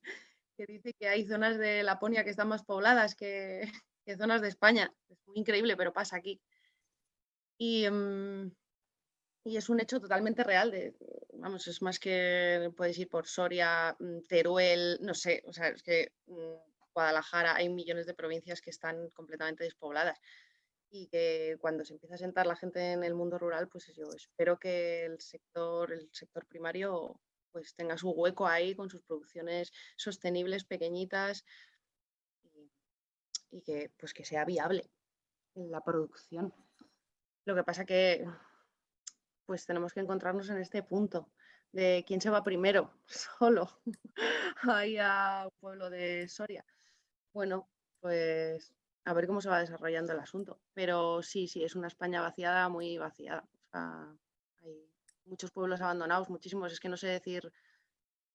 Speaker 5: que dice que hay zonas de Laponia que están más pobladas que, zonas de España. Es muy increíble, pero pasa aquí. Y, em, y, es un hecho totalmente real. De, vamos, es más que puedes ir por Soria, mm, Teruel, no sé, o sea, es que mm, Guadalajara hay millones de provincias que están completamente despobladas y que cuando se empieza a sentar la gente en el mundo rural, pues yo espero que el sector, el sector primario pues tenga su hueco ahí con sus producciones sostenibles, pequeñitas y, que pues que sea viable la producción. Lo que pasa que pues tenemos que encontrarnos en este punto de quién se va primero, solo, ahí a pueblo de Soria. Bueno, pues a ver cómo se va desarrollando el asunto. Pero sí, sí, es una España vaciada, muy vaciada. hay muchos pueblos abandonados, muchísimos. Es que no sé decir,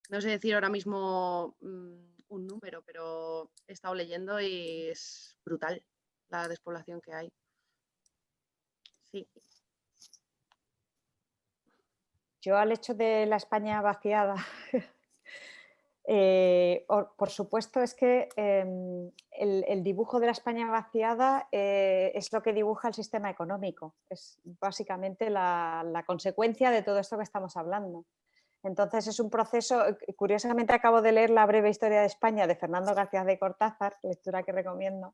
Speaker 5: no sé decir ahora mismo mm, un número, pero he estado leyendo y es brutal la despoblación que hay. Sí.
Speaker 2: Yo al hecho de la España vaciada Eh, por supuesto es que em, el, dibujo de la España vaciada eh, es lo que dibuja el sistema económico, es básicamente la, consecuencia de todo esto que estamos hablando. Entonces es un proceso, eh, curiosamente acabo de leer la breve historia de España de Fernando García de Cortázar, lectura que recomiendo,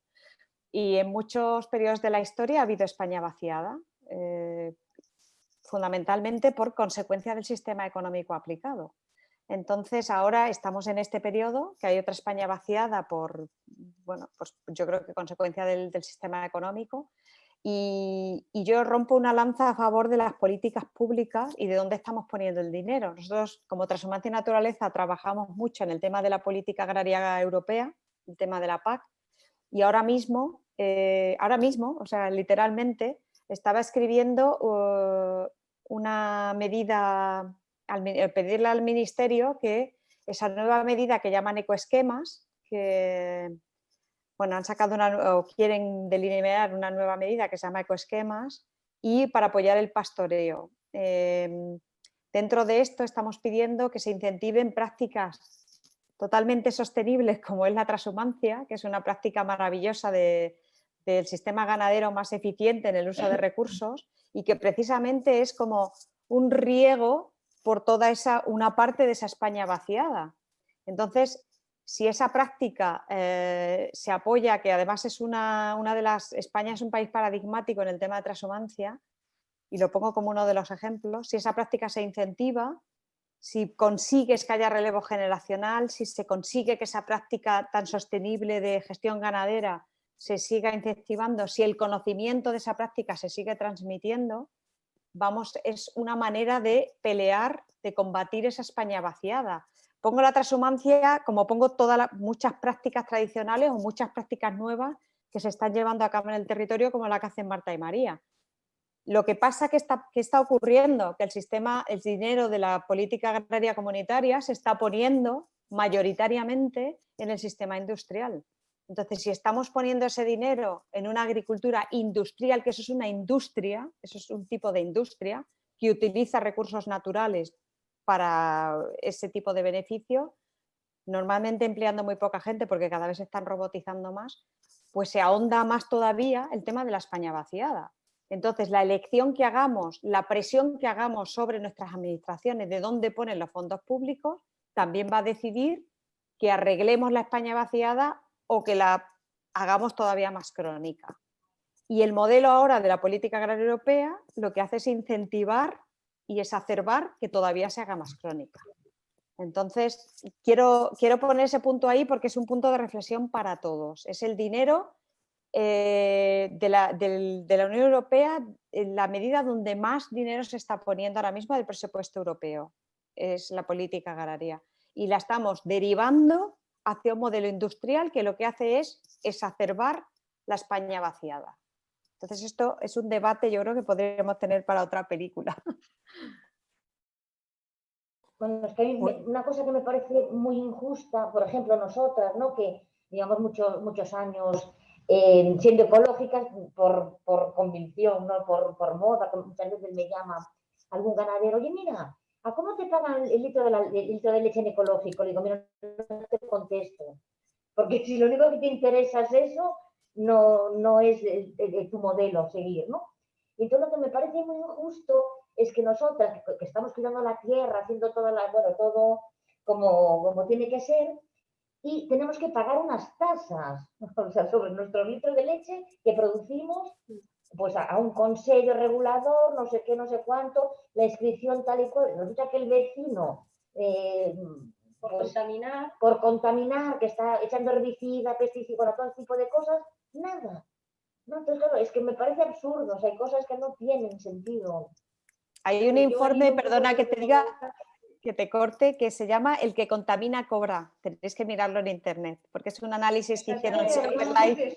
Speaker 2: y en muchos periodos de la historia ha habido España vaciada, fundamentalmente por consecuencia del sistema económico aplicado. Entonces ahora estamos en este periodo, que hay otra España vaciada por, bueno, pues yo creo que consecuencia del, sistema económico, y, yo rompo una lanza a favor de las políticas públicas y de dónde estamos poniendo el dinero. Nosotros, como Transhumancia y Naturaleza, trabajamos mucho en el tema de la política agraria europea, el tema de la PAC, y ahora mismo, eh, ahora mismo, o sea, literalmente, estaba escribiendo uh, una medida al, pedirle al Ministerio que esa nueva medida que llaman ecoesquemas, que bueno, han sacado una, o quieren delinear una nueva medida que se llama ecoesquemas y para apoyar el pastoreo. Em, dentro de esto estamos pidiendo que se incentiven prácticas totalmente sostenibles como es la transhumancia, que es una práctica maravillosa del sistema ganadero más eficiente en el uso de recursos y que precisamente es como un riego por toda esa, una parte de esa España vaciada. Entonces, si esa práctica eh, se apoya, que además es una, una, de las, España es un país paradigmático en el tema de transhumancia, y lo pongo como uno de los ejemplos, si esa práctica se incentiva, si consigues que haya relevo generacional, si se consigue que esa práctica tan sostenible de gestión ganadera se siga incentivando, si el conocimiento de esa práctica se sigue transmitiendo, vamos, es una manera de pelear, de combatir esa España vaciada. Pongo la transhumancia como pongo todas muchas prácticas tradicionales o muchas prácticas nuevas que se están llevando a cabo en el territorio como la que hacen Marta y María. Lo que pasa que está, que está ocurriendo, que el sistema, el dinero de la política agraria comunitaria se está poniendo mayoritariamente en el sistema industrial. Entonces, si estamos poniendo ese dinero en una agricultura industrial, que eso es una industria, eso es un tipo de industria que utiliza recursos naturales para ese tipo de beneficio, normalmente empleando muy poca gente porque cada vez se están robotizando más, pues se ahonda más todavía el tema de la España vaciada. Entonces, la elección que hagamos, la presión que hagamos sobre nuestras administraciones de dónde ponen los fondos públicos, también va a decidir que arreglemos la España vaciada o que la hagamos todavía más crónica. Y el modelo ahora de la política agraria europea lo que hace es incentivar y exacerbar que todavía se haga más crónica. Entonces, quiero, quiero poner ese punto ahí porque es un punto de reflexión para todos. Es el dinero eh, de, la, de, la, Unión Europea en la medida donde más dinero se está poniendo ahora mismo del presupuesto europeo. Es la política agraria. Y la estamos derivando hacia un modelo industrial que lo que hace es exacerbar la España vaciada. Entonces esto es un debate yo creo que podríamos tener para otra película.
Speaker 4: Bueno, es que una cosa que me parece muy injusta, por ejemplo, nosotras, ¿no? que llevamos muchos, muchos años eh, siendo ecológicas por, convicción, ¿no? por, por moda, que muchas veces me llama algún ganadero, oye, mira, ¿a cómo te pagan el litro de, leche en ecológico? Le digo, mira, no te contesto, porque si lo único que te interesa es eso, no, es tu modelo seguir, ¿no? Y entonces lo que me parece muy injusto es que nosotras, que estamos cuidando la tierra, haciendo todo, como tiene que ser, y tenemos que pagar unas tasas o sea, sobre nuestros litros de leche que producimos pues a, un consejo regulador, no sé qué, no sé cuánto, la inscripción tal y cual. Resulta que el vecino, eh,
Speaker 3: por pues, contaminar,
Speaker 4: por contaminar, que está echando herbicida, pesticidas, todo tipo de cosas, nada. No, entonces, claro, es que me parece absurdo, o sea, hay cosas que no tienen sentido.
Speaker 2: Hay un informe, perdona que te diga, que te corte, que se llama El que contamina cobra. Tenéis que mirarlo en internet, porque es un análisis que hicieron en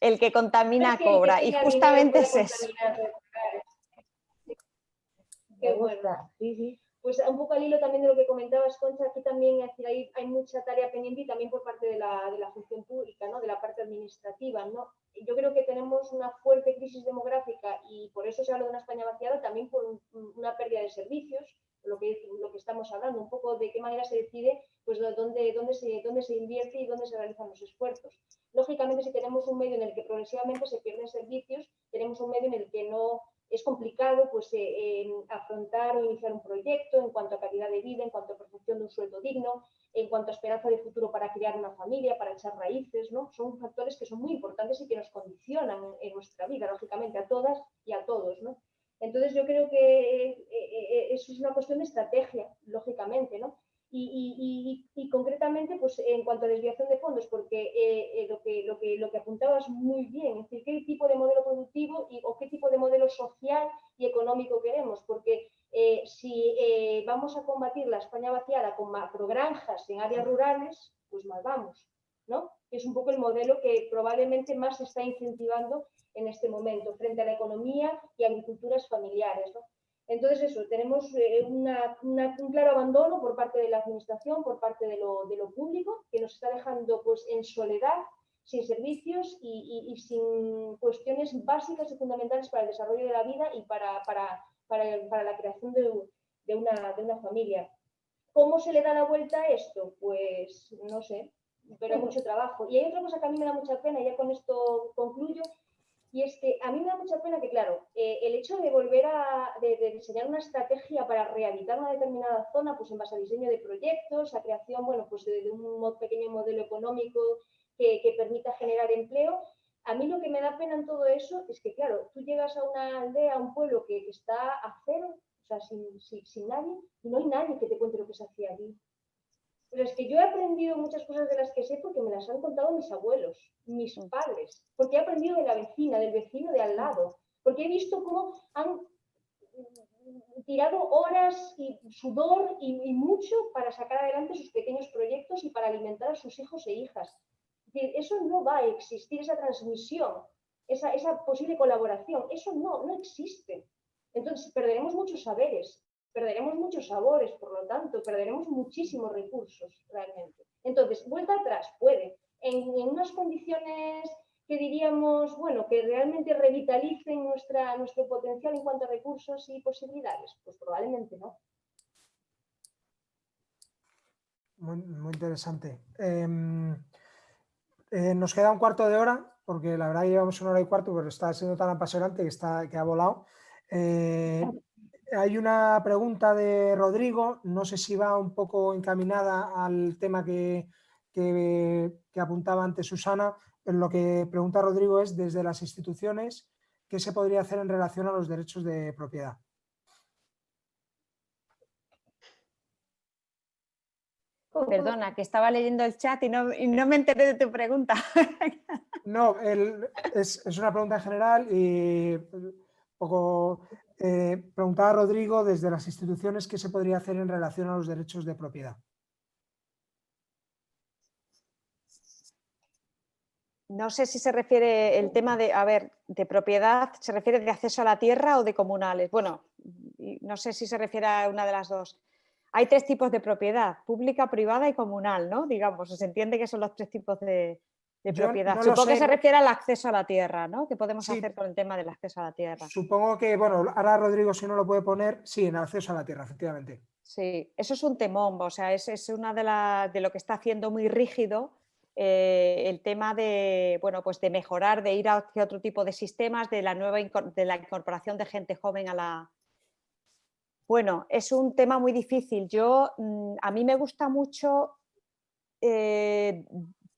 Speaker 2: El que contamina cobra, y justamente es eso.
Speaker 3: Qué bueno. Sí, sí pues un poco al hilo también de lo que comentabas, Concha, aquí también hay, hay mucha tarea pendiente y también por parte de la, de la, función pública, ¿no? de la parte administrativa. ¿no? Yo creo que tenemos una fuerte crisis demográfica y por eso se habla de una España vaciada, también por una pérdida de servicios, lo que, lo que estamos hablando, un poco de qué manera se decide pues, dónde, dónde, se, dónde se invierte y dónde se realizan los esfuerzos. Lógicamente, si tenemos un medio en el que progresivamente se pierden servicios, tenemos un medio en el que no es complicado pues, eh, afrontar o iniciar un proyecto en cuanto a calidad de vida, en cuanto a protección de un sueldo digno, en cuanto a esperanza de futuro para crear una familia, para echar raíces, ¿no? Son factores que son muy importantes y que nos condicionan en, nuestra vida, lógicamente, a todas y a todos, ¿no? Entonces yo creo que eh, eh, eso es una cuestión de estrategia, lógicamente, ¿no? Y, concretamente, pues en cuanto a desviación de fondos, porque eh, lo, que, apuntabas muy bien, es decir, qué tipo de modelo productivo y, o qué tipo de modelo social y económico queremos, porque eh, si eh, vamos a combatir la España vaciada con macrogranjas en áreas rurales, pues mal vamos, ¿no? Es un poco el modelo que probablemente más se está incentivando en este momento frente a la economía y agriculturas familiares, ¿no? Entonces, eso, tenemos eh, un claro abandono por parte de la administración, por parte de lo, público, que nos está dejando pues, en soledad, sin servicios y, sin cuestiones básicas y fundamentales para el desarrollo de la vida y para, la creación de, una, de una familia. ¿Cómo se le da la vuelta a esto? Pues no sé, pero mucho trabajo. Y hay otra cosa que a mí me da mucha pena, y ya con esto concluyo, y es que a mí me da mucha pena que, claro, eh, el hecho de volver a diseñar una estrategia para rehabilitar una determinada zona, pues en base a diseño de proyectos, a creación, bueno, pues de, un pequeño modelo económico que, permita generar empleo, a mí lo que me da pena en todo eso es que, claro, tú llegas a una aldea, a un pueblo que, está a cero, o sea, sin, sin, sin, nadie, y no hay nadie que te cuente lo que se hacía allí. Pero es que yo he aprendido muchas cosas de las que sé porque me las han contado mis abuelos, mis mm. padres, porque he aprendido de la vecina, del vecino de al lado, porque he visto cómo han tirado horas y sudor y, mucho para sacar adelante sus pequeños proyectos y para alimentar a sus hijos e hijas. eso no va a existir, esa transmisión, esa, esa posible colaboración, eso no, no existe. Entonces perderemos muchos saberes, perderemos muchos sabores, por lo tanto, perderemos muchísimos recursos realmente. Entonces, vuelta atrás, puede. En, unas condiciones que diríamos, bueno, que realmente revitalicen nuestra, nuestro potencial en cuanto a recursos y posibilidades, pues probablemente no.
Speaker 1: Muy, interesante. Em, eh, nos queda un cuarto de hora, porque la verdad llevamos una hora y cuarto, pero está siendo tan apasionante que, está, que ha volado. Eh, hay una pregunta de Rodrigo, no sé si va un poco encaminada al tema que, que, apuntaba antes Susana, pero lo que pregunta Rodrigo es desde las instituciones, ¿qué se podría hacer en relación a los derechos de propiedad?
Speaker 2: Perdona, que estaba leyendo el chat y no, me enteré de tu pregunta.
Speaker 1: No, es, es, una pregunta en general y poco eh, preguntaba Rodrigo desde las instituciones qué se podría hacer en relación a los derechos de propiedad.
Speaker 2: No sé si se refiere el tema de, a ver, de propiedad, ¿se refiere de acceso a la tierra o de comunales? Bueno, no sé si se refiere a una de las dos. Hay tres tipos de propiedad, pública, privada y comunal, ¿no? Digamos, se entiende que son los tres tipos de, de propiedad. Supongo que se refiere al acceso a la tierra, ¿no? ¿Qué podemos hacer con el tema del acceso a la tierra?
Speaker 1: Supongo que, bueno, ahora Rodrigo si no lo puede poner, sí, en acceso a la tierra, efectivamente.
Speaker 2: Sí, eso es un temón, o sea, es, es una de, la, de lo que está haciendo muy rígido eh, el tema de, bueno, pues de mejorar, de ir hacia otro tipo de sistemas, de la nueva de la incorporación de gente joven a la... Bueno, es un tema muy difícil. Yo, mm, a mí me gusta mucho, eh,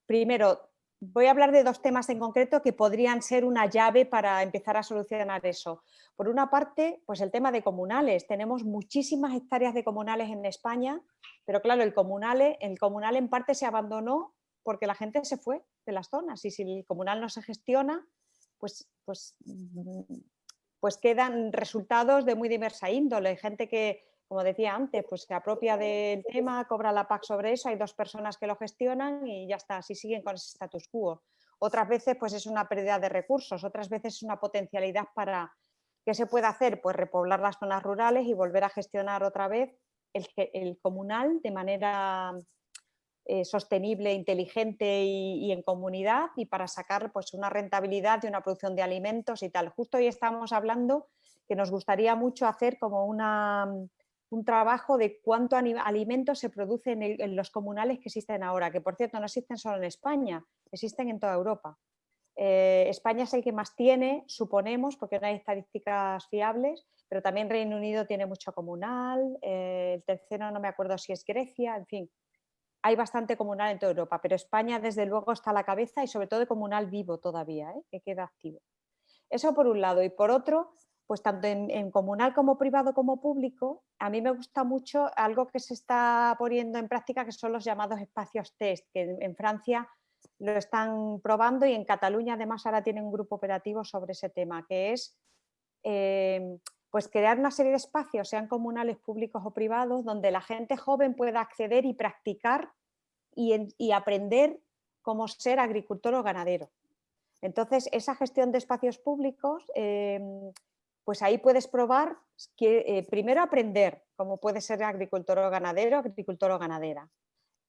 Speaker 2: primero, voy a hablar de dos temas en concreto que podrían ser una llave para empezar a solucionar eso. Por una parte, pues el tema de comunales. Tenemos muchísimas hectáreas de comunales en España, pero claro, el comunal, el comunal en parte se abandonó porque la gente se fue de las zonas y si el comunal no se gestiona, pues, pues, pues quedan resultados de muy diversa índole. Gente que como decía antes, pues se apropia del tema, cobra la PAC sobre eso, hay dos personas que lo gestionan y ya está, así siguen con ese status quo. Otras veces pues es una pérdida de recursos, otras veces es una potencialidad para, ¿qué se puede hacer? Pues repoblar las zonas rurales y volver a gestionar otra vez el, comunal de manera eh, sostenible, inteligente y, y, en comunidad y para sacar pues, una rentabilidad de una producción de alimentos y tal. Justo hoy estamos hablando que nos gustaría mucho hacer como una un trabajo de cuánto alimentos se produce en, los comunales que existen ahora, que por cierto no existen solo en España, existen en toda Europa. Eh, España es el que más tiene, suponemos, porque no hay estadísticas fiables, pero también Reino Unido tiene mucho comunal, eh, el tercero no me acuerdo si es Grecia, en fin, hay bastante comunal en toda Europa, pero España desde luego está a la cabeza y sobre todo comunal vivo todavía, ¿eh? que queda activo. Eso por un lado. Y por otro, pues tanto en, comunal como privado como público, a mí me gusta mucho algo que se está poniendo en práctica que son los llamados espacios test, que en, Francia lo están probando y en Cataluña además ahora tienen un grupo operativo sobre ese tema, que es em, pues crear una serie de espacios, sean comunales, públicos o privados, donde la gente joven pueda acceder y practicar y, aprender cómo ser agricultor o ganadero. Entonces, esa gestión de espacios públicos em, pues ahí puedes probar, que, eh, primero aprender cómo puede ser agricultor o ganadero, agricultor o ganadera.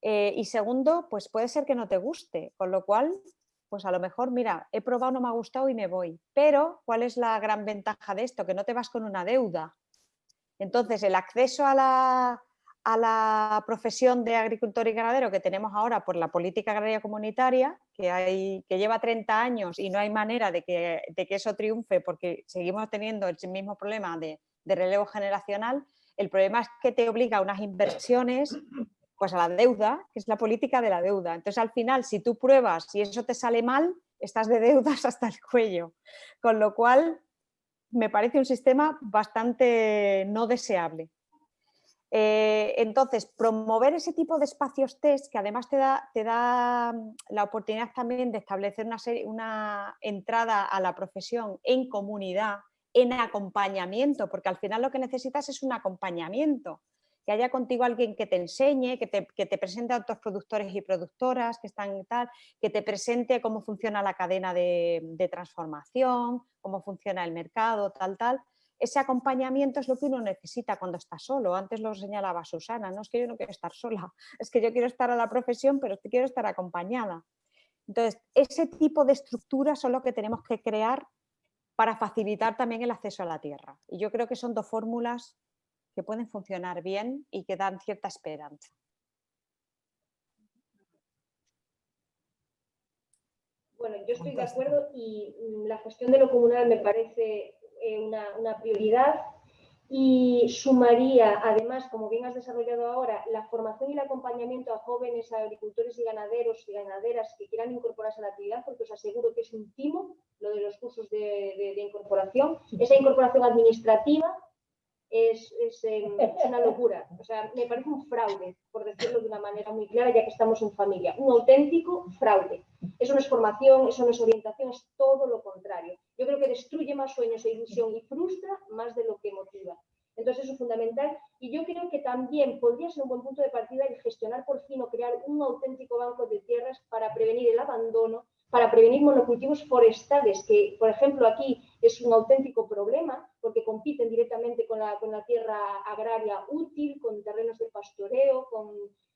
Speaker 2: Eh, y segundo, pues puede ser que no te guste, con lo cual, pues a lo mejor, mira, he probado, no me ha gustado y me voy. Pero, ¿cuál es la gran ventaja de esto? Que no te vas con una deuda. Entonces, el acceso a la, a la profesión de agricultor y ganadero que tenemos ahora por la política agraria comunitaria, que, lleva 30 años y no hay manera de que, de que eso triunfe porque seguimos teniendo el mismo problema de, de, relevo generacional, el problema es que te obliga a unas inversiones pues a la deuda, que es la política de la deuda. Entonces al final, si tú pruebas y eso te sale mal, estás de deudas hasta el cuello. Con lo cual, me parece un sistema bastante no deseable. Eh, entonces, promover ese tipo de espacios test que además te da, te da mm, la oportunidad también de establecer una, una entrada a la profesión en comunidad, en acompañamiento, porque al final lo que necesitas es un acompañamiento, que haya contigo alguien que te enseñe, que te, presente a otros productores y productoras que están tal, que te presente cómo funciona la cadena de, de transformación, cómo funciona el mercado, tal, tal, ese acompañamiento es lo que uno necesita cuando está solo. Antes lo señalaba Susana, no es que yo no quiero estar sola, es que yo quiero estar a la profesión, pero es que quiero estar acompañada. Entonces, ese tipo de estructuras son lo que tenemos que crear para facilitar también el acceso a la tierra. Y yo creo que son dos fórmulas que pueden funcionar bien y que dan cierta esperanza.
Speaker 3: Bueno, yo estoy de acuerdo y mm, la gestión de lo comunal me parece eh, una, prioridad y sumaría, además, como bien has desarrollado ahora, la formación y el acompañamiento a jóvenes agricultores y ganaderos y ganaderas que quieran incorporarse a la actividad, porque os aseguro que es un timo lo de los cursos de, incorporación. Esa incorporación administrativa es, es, una locura. O sea, me parece un fraude, por decirlo de una manera muy clara, ya que estamos en familia. Un auténtico fraude. Eso no es formación, eso no es orientación, es todo lo contrario. Yo creo que destruye más sueños e ilusión y frustra más de lo que motiva. Entonces eso es fundamental y yo creo que también podría ser un buen punto de partida el gestionar por fin o crear un auténtico banco de tierras para prevenir el abandono, para prevenir monocultivos forestales, que por ejemplo aquí es un auténtico problema porque compiten directamente con la, con la tierra agraria útil, con terrenos de pastoreo, con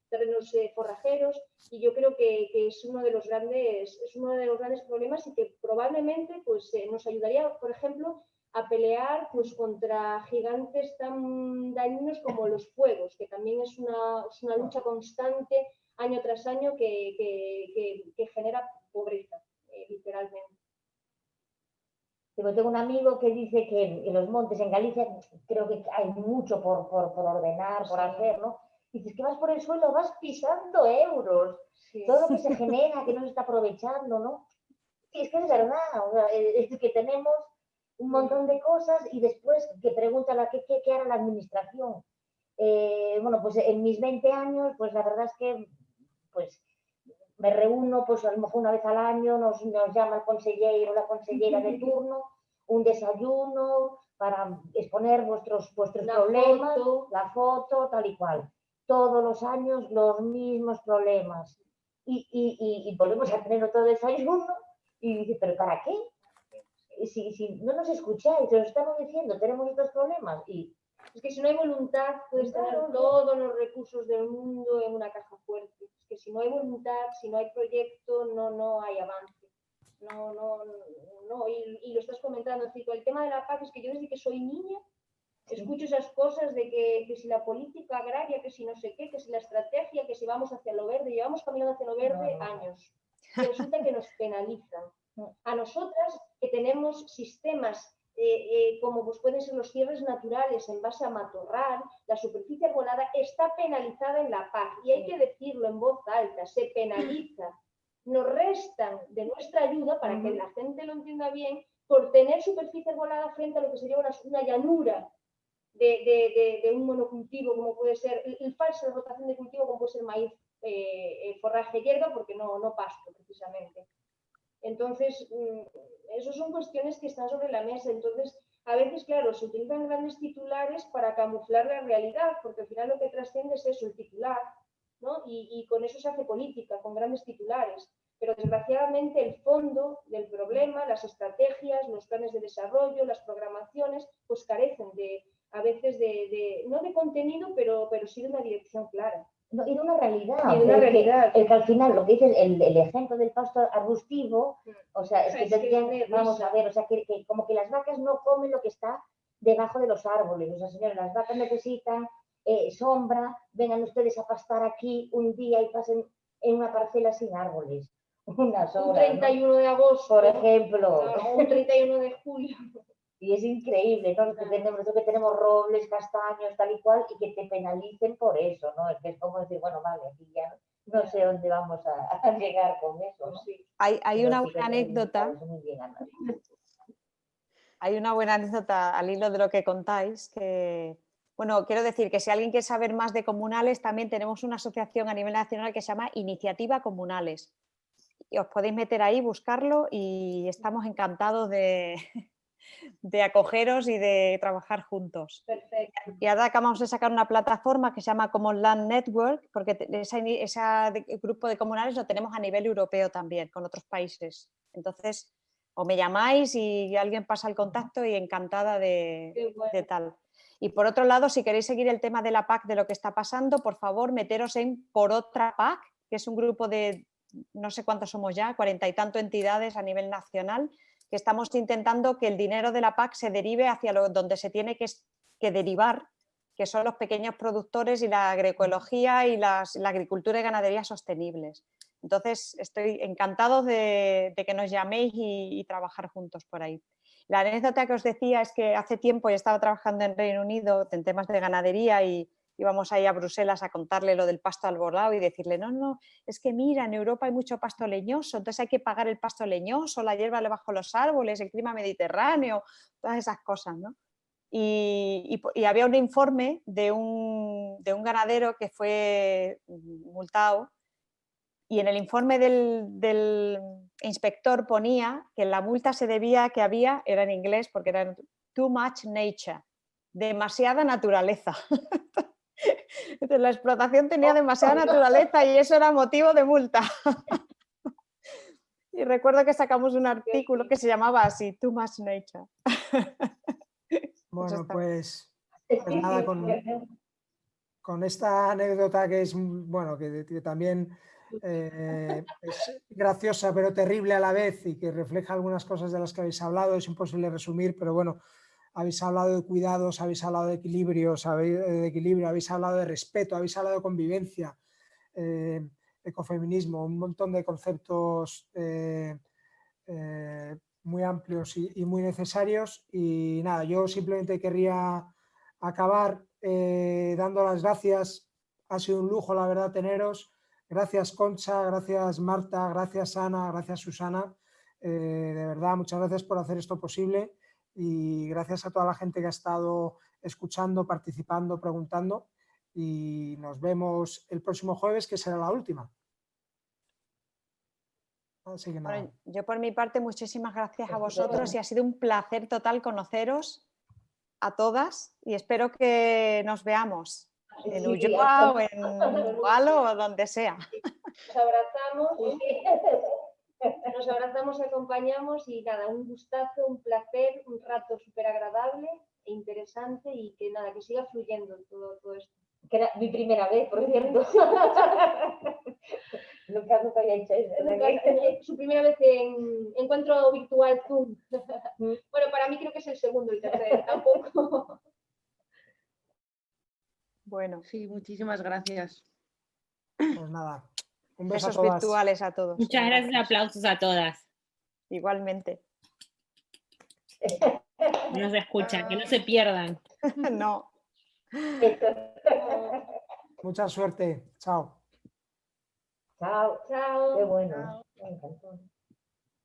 Speaker 3: terrenos eh, forrajeros y yo creo que, es uno de los grandes es uno de los grandes problemas y que probablemente pues eh, nos ayudaría por ejemplo a pelear pues contra gigantes tan dañinos como los fuegos que también es una, es una lucha constante año tras año que, que, genera pobreza eh, literalmente
Speaker 4: tengo un amigo que dice que en los montes en Galicia creo que hay mucho por, por, por ordenar, por hacer, ¿no? dices que vas por el suelo, vas pisando euros. Todo lo que se genera, que no se está aprovechando, ¿no? Y es que es verdad, es que tenemos un montón de cosas y después que preguntan a qué, qué, hará la administración. Eh, bueno, pues en mis 20 años, pues la verdad es que pues me reúno, pues a lo mejor una vez al año nos, nos llama el consejero o la consellera de turno, un desayuno para exponer vuestros, vuestros problemas, la foto, tal y cual todos los años los mismos problemas. Y, y, y, volvemos a tener otro desayuno y dice, ¿pero para qué? Si, si no nos escucháis, os estamos diciendo, tenemos estos problemas y
Speaker 3: es que si no hay voluntad, puedes tener todos los recursos del mundo en una caja fuerte. Es que si no hay voluntad, si no hay proyecto, no, no hay avance. No, no, no. Y, y lo estás comentando, el tema de la paz es que yo desde que soy niña Escucho esas cosas de que, si la política agraria, que si no sé qué, que si la estrategia, que si vamos hacia lo verde, llevamos caminando hacia lo verde años. Y resulta que nos penalizan. A nosotras que tenemos sistemas eh, eh, como pues pueden ser los cierres naturales en base a matorral, la superficie arbolada está penalizada en la PAC y hay que decirlo en voz alta, se penaliza. Nos restan de nuestra ayuda, para que la gente lo entienda bien, por tener superficie arbolada frente a lo que sería una, una llanura de, un monocultivo como puede ser, el, falso de rotación de cultivo como puede ser maíz, eh, eh, forraje hierba, porque no, no pasto precisamente. Entonces, mm, esas son cuestiones que están sobre la mesa. Entonces, a veces, claro, se utilizan grandes titulares para camuflar la realidad, porque al final lo que trasciende es eso, el titular, ¿no? Y, y con eso se hace política, con grandes titulares. Pero desgraciadamente el fondo del problema, las estrategias, los planes de desarrollo, las programaciones, pues carecen de, a veces de, no de contenido, pero, pero sí de una dirección clara.
Speaker 4: Y de una realidad.
Speaker 3: Y de una realidad.
Speaker 4: El que al final, lo que dice el, el ejemplo del pasto arbustivo, mm. o sea, es que, vamos a ver, o sea, que, como que las vacas no comen lo que está debajo de los árboles. O sea, señores, las vacas necesitan eh, sombra, vengan ustedes a pastar aquí un día y pasen en una parcela sin árboles. Unas
Speaker 3: horas, un 31 de agosto.
Speaker 4: Por ejemplo.
Speaker 3: un 31 de julio.
Speaker 4: Y es increíble, ¿no? Que tenemos, que tenemos robles, castaños, tal y cual, y que te penalicen por eso, ¿no? Es que es como decir, bueno, vale, aquí ya no sé dónde vamos a, llegar con eso. ¿no?
Speaker 2: Hay, hay una buena anécdota. Hay una buena anécdota al hilo de lo que contáis, que, bueno, quiero decir que si alguien quiere saber más de comunales, también tenemos una asociación a nivel nacional que se llama Iniciativa Comunales. Y os podéis meter ahí, buscarlo y estamos encantados de, de acogeros y de trabajar juntos.
Speaker 3: Perfecto.
Speaker 2: Y ahora acabamos de sacar una plataforma que se llama Common Land Network, porque ese, grupo de comunales lo tenemos a nivel europeo también, con otros países. Entonces, o me llamáis y alguien pasa el contacto y encantada de, de tal. Y por otro lado, si queréis seguir el tema de la PAC, de lo que está pasando, por favor, meteros en Por Otra PAC, que es un grupo de no sé cuántos somos ya, cuarenta y tanto entidades a nivel nacional, estamos intentando que el dinero de la PAC se derive hacia lo, donde se tiene que, derivar, que son los pequeños productores y la agroecología y la agricultura y ganadería sostenibles. Entonces, estoy encantado de, que nos llaméis y, trabajar juntos por ahí. La anécdota que os decía es que hace tiempo yo estaba trabajando en Reino Unido en temas de ganadería y íbamos ahí a Bruselas a contarle lo del pasto alborlado y decirle, no, no, es que mira, en Europa hay mucho pasto leñoso, entonces hay que pagar el pasto leñoso, la hierba debajo de los árboles, el clima mediterráneo, todas esas cosas, ¿no? Y, había un informe de un, de un, ganadero que fue multado y en el informe del, del, inspector ponía que la multa se debía que había, era en inglés porque era too much nature, demasiada naturaleza. Entonces, la explotación tenía demasiada naturaleza y eso era motivo de multa. Y recuerdo que sacamos un artículo que se llamaba así, Too Much Nature.
Speaker 1: Bueno, pues, pues nada, con, esta anécdota que es, bueno, que, también eh, es graciosa pero terrible a la vez y que refleja algunas cosas de las que habéis hablado, es imposible resumir, pero bueno, habéis hablado de cuidados, habéis hablado de equilibrio, de equilibrio, habéis hablado de respeto, habéis hablado de convivencia, eh, ecofeminismo, un montón de conceptos eh, eh, muy amplios y, muy necesarios. Y nada, yo simplemente querría acabar dando las gracias. Ha sido un lujo, la verdad, teneros. Gracias, Concha, gracias, Marta, gracias, Ana, gracias, Susana. de verdad, muchas gracias por hacer esto posible y gracias a toda la gente que ha estado escuchando, participando, preguntando y nos vemos el próximo jueves que será la última.
Speaker 2: yo por mi parte muchísimas gracias a vosotros y ha sido un placer total conoceros a todas y espero que nos veamos en Ulloa o en Gualo o donde sea.
Speaker 3: Nos abrazamos. Nos abrazamos, acompañamos y nada, un gustazo, un placer, un rato súper agradable e interesante y que nada, que siga fluyendo todo, todo esto.
Speaker 4: Que era mi primera vez, por cierto. nunca, nunca había hecho eso.
Speaker 3: su primera vez en encuentro virtual Zoom. Mm. bueno, para mí creo que es el segundo y tercero, tampoco.
Speaker 5: Bueno, sí, muchísimas gracias.
Speaker 1: Pues nada,
Speaker 2: un beso Besos virtuales a todos.
Speaker 7: Muchas gracias, aplausos a todas.
Speaker 2: Igualmente.
Speaker 7: No se escuchan, que no se pierdan.
Speaker 2: no.
Speaker 1: Mucha suerte. Chao.
Speaker 4: Chao. Chao. Qué bueno. Me encantó.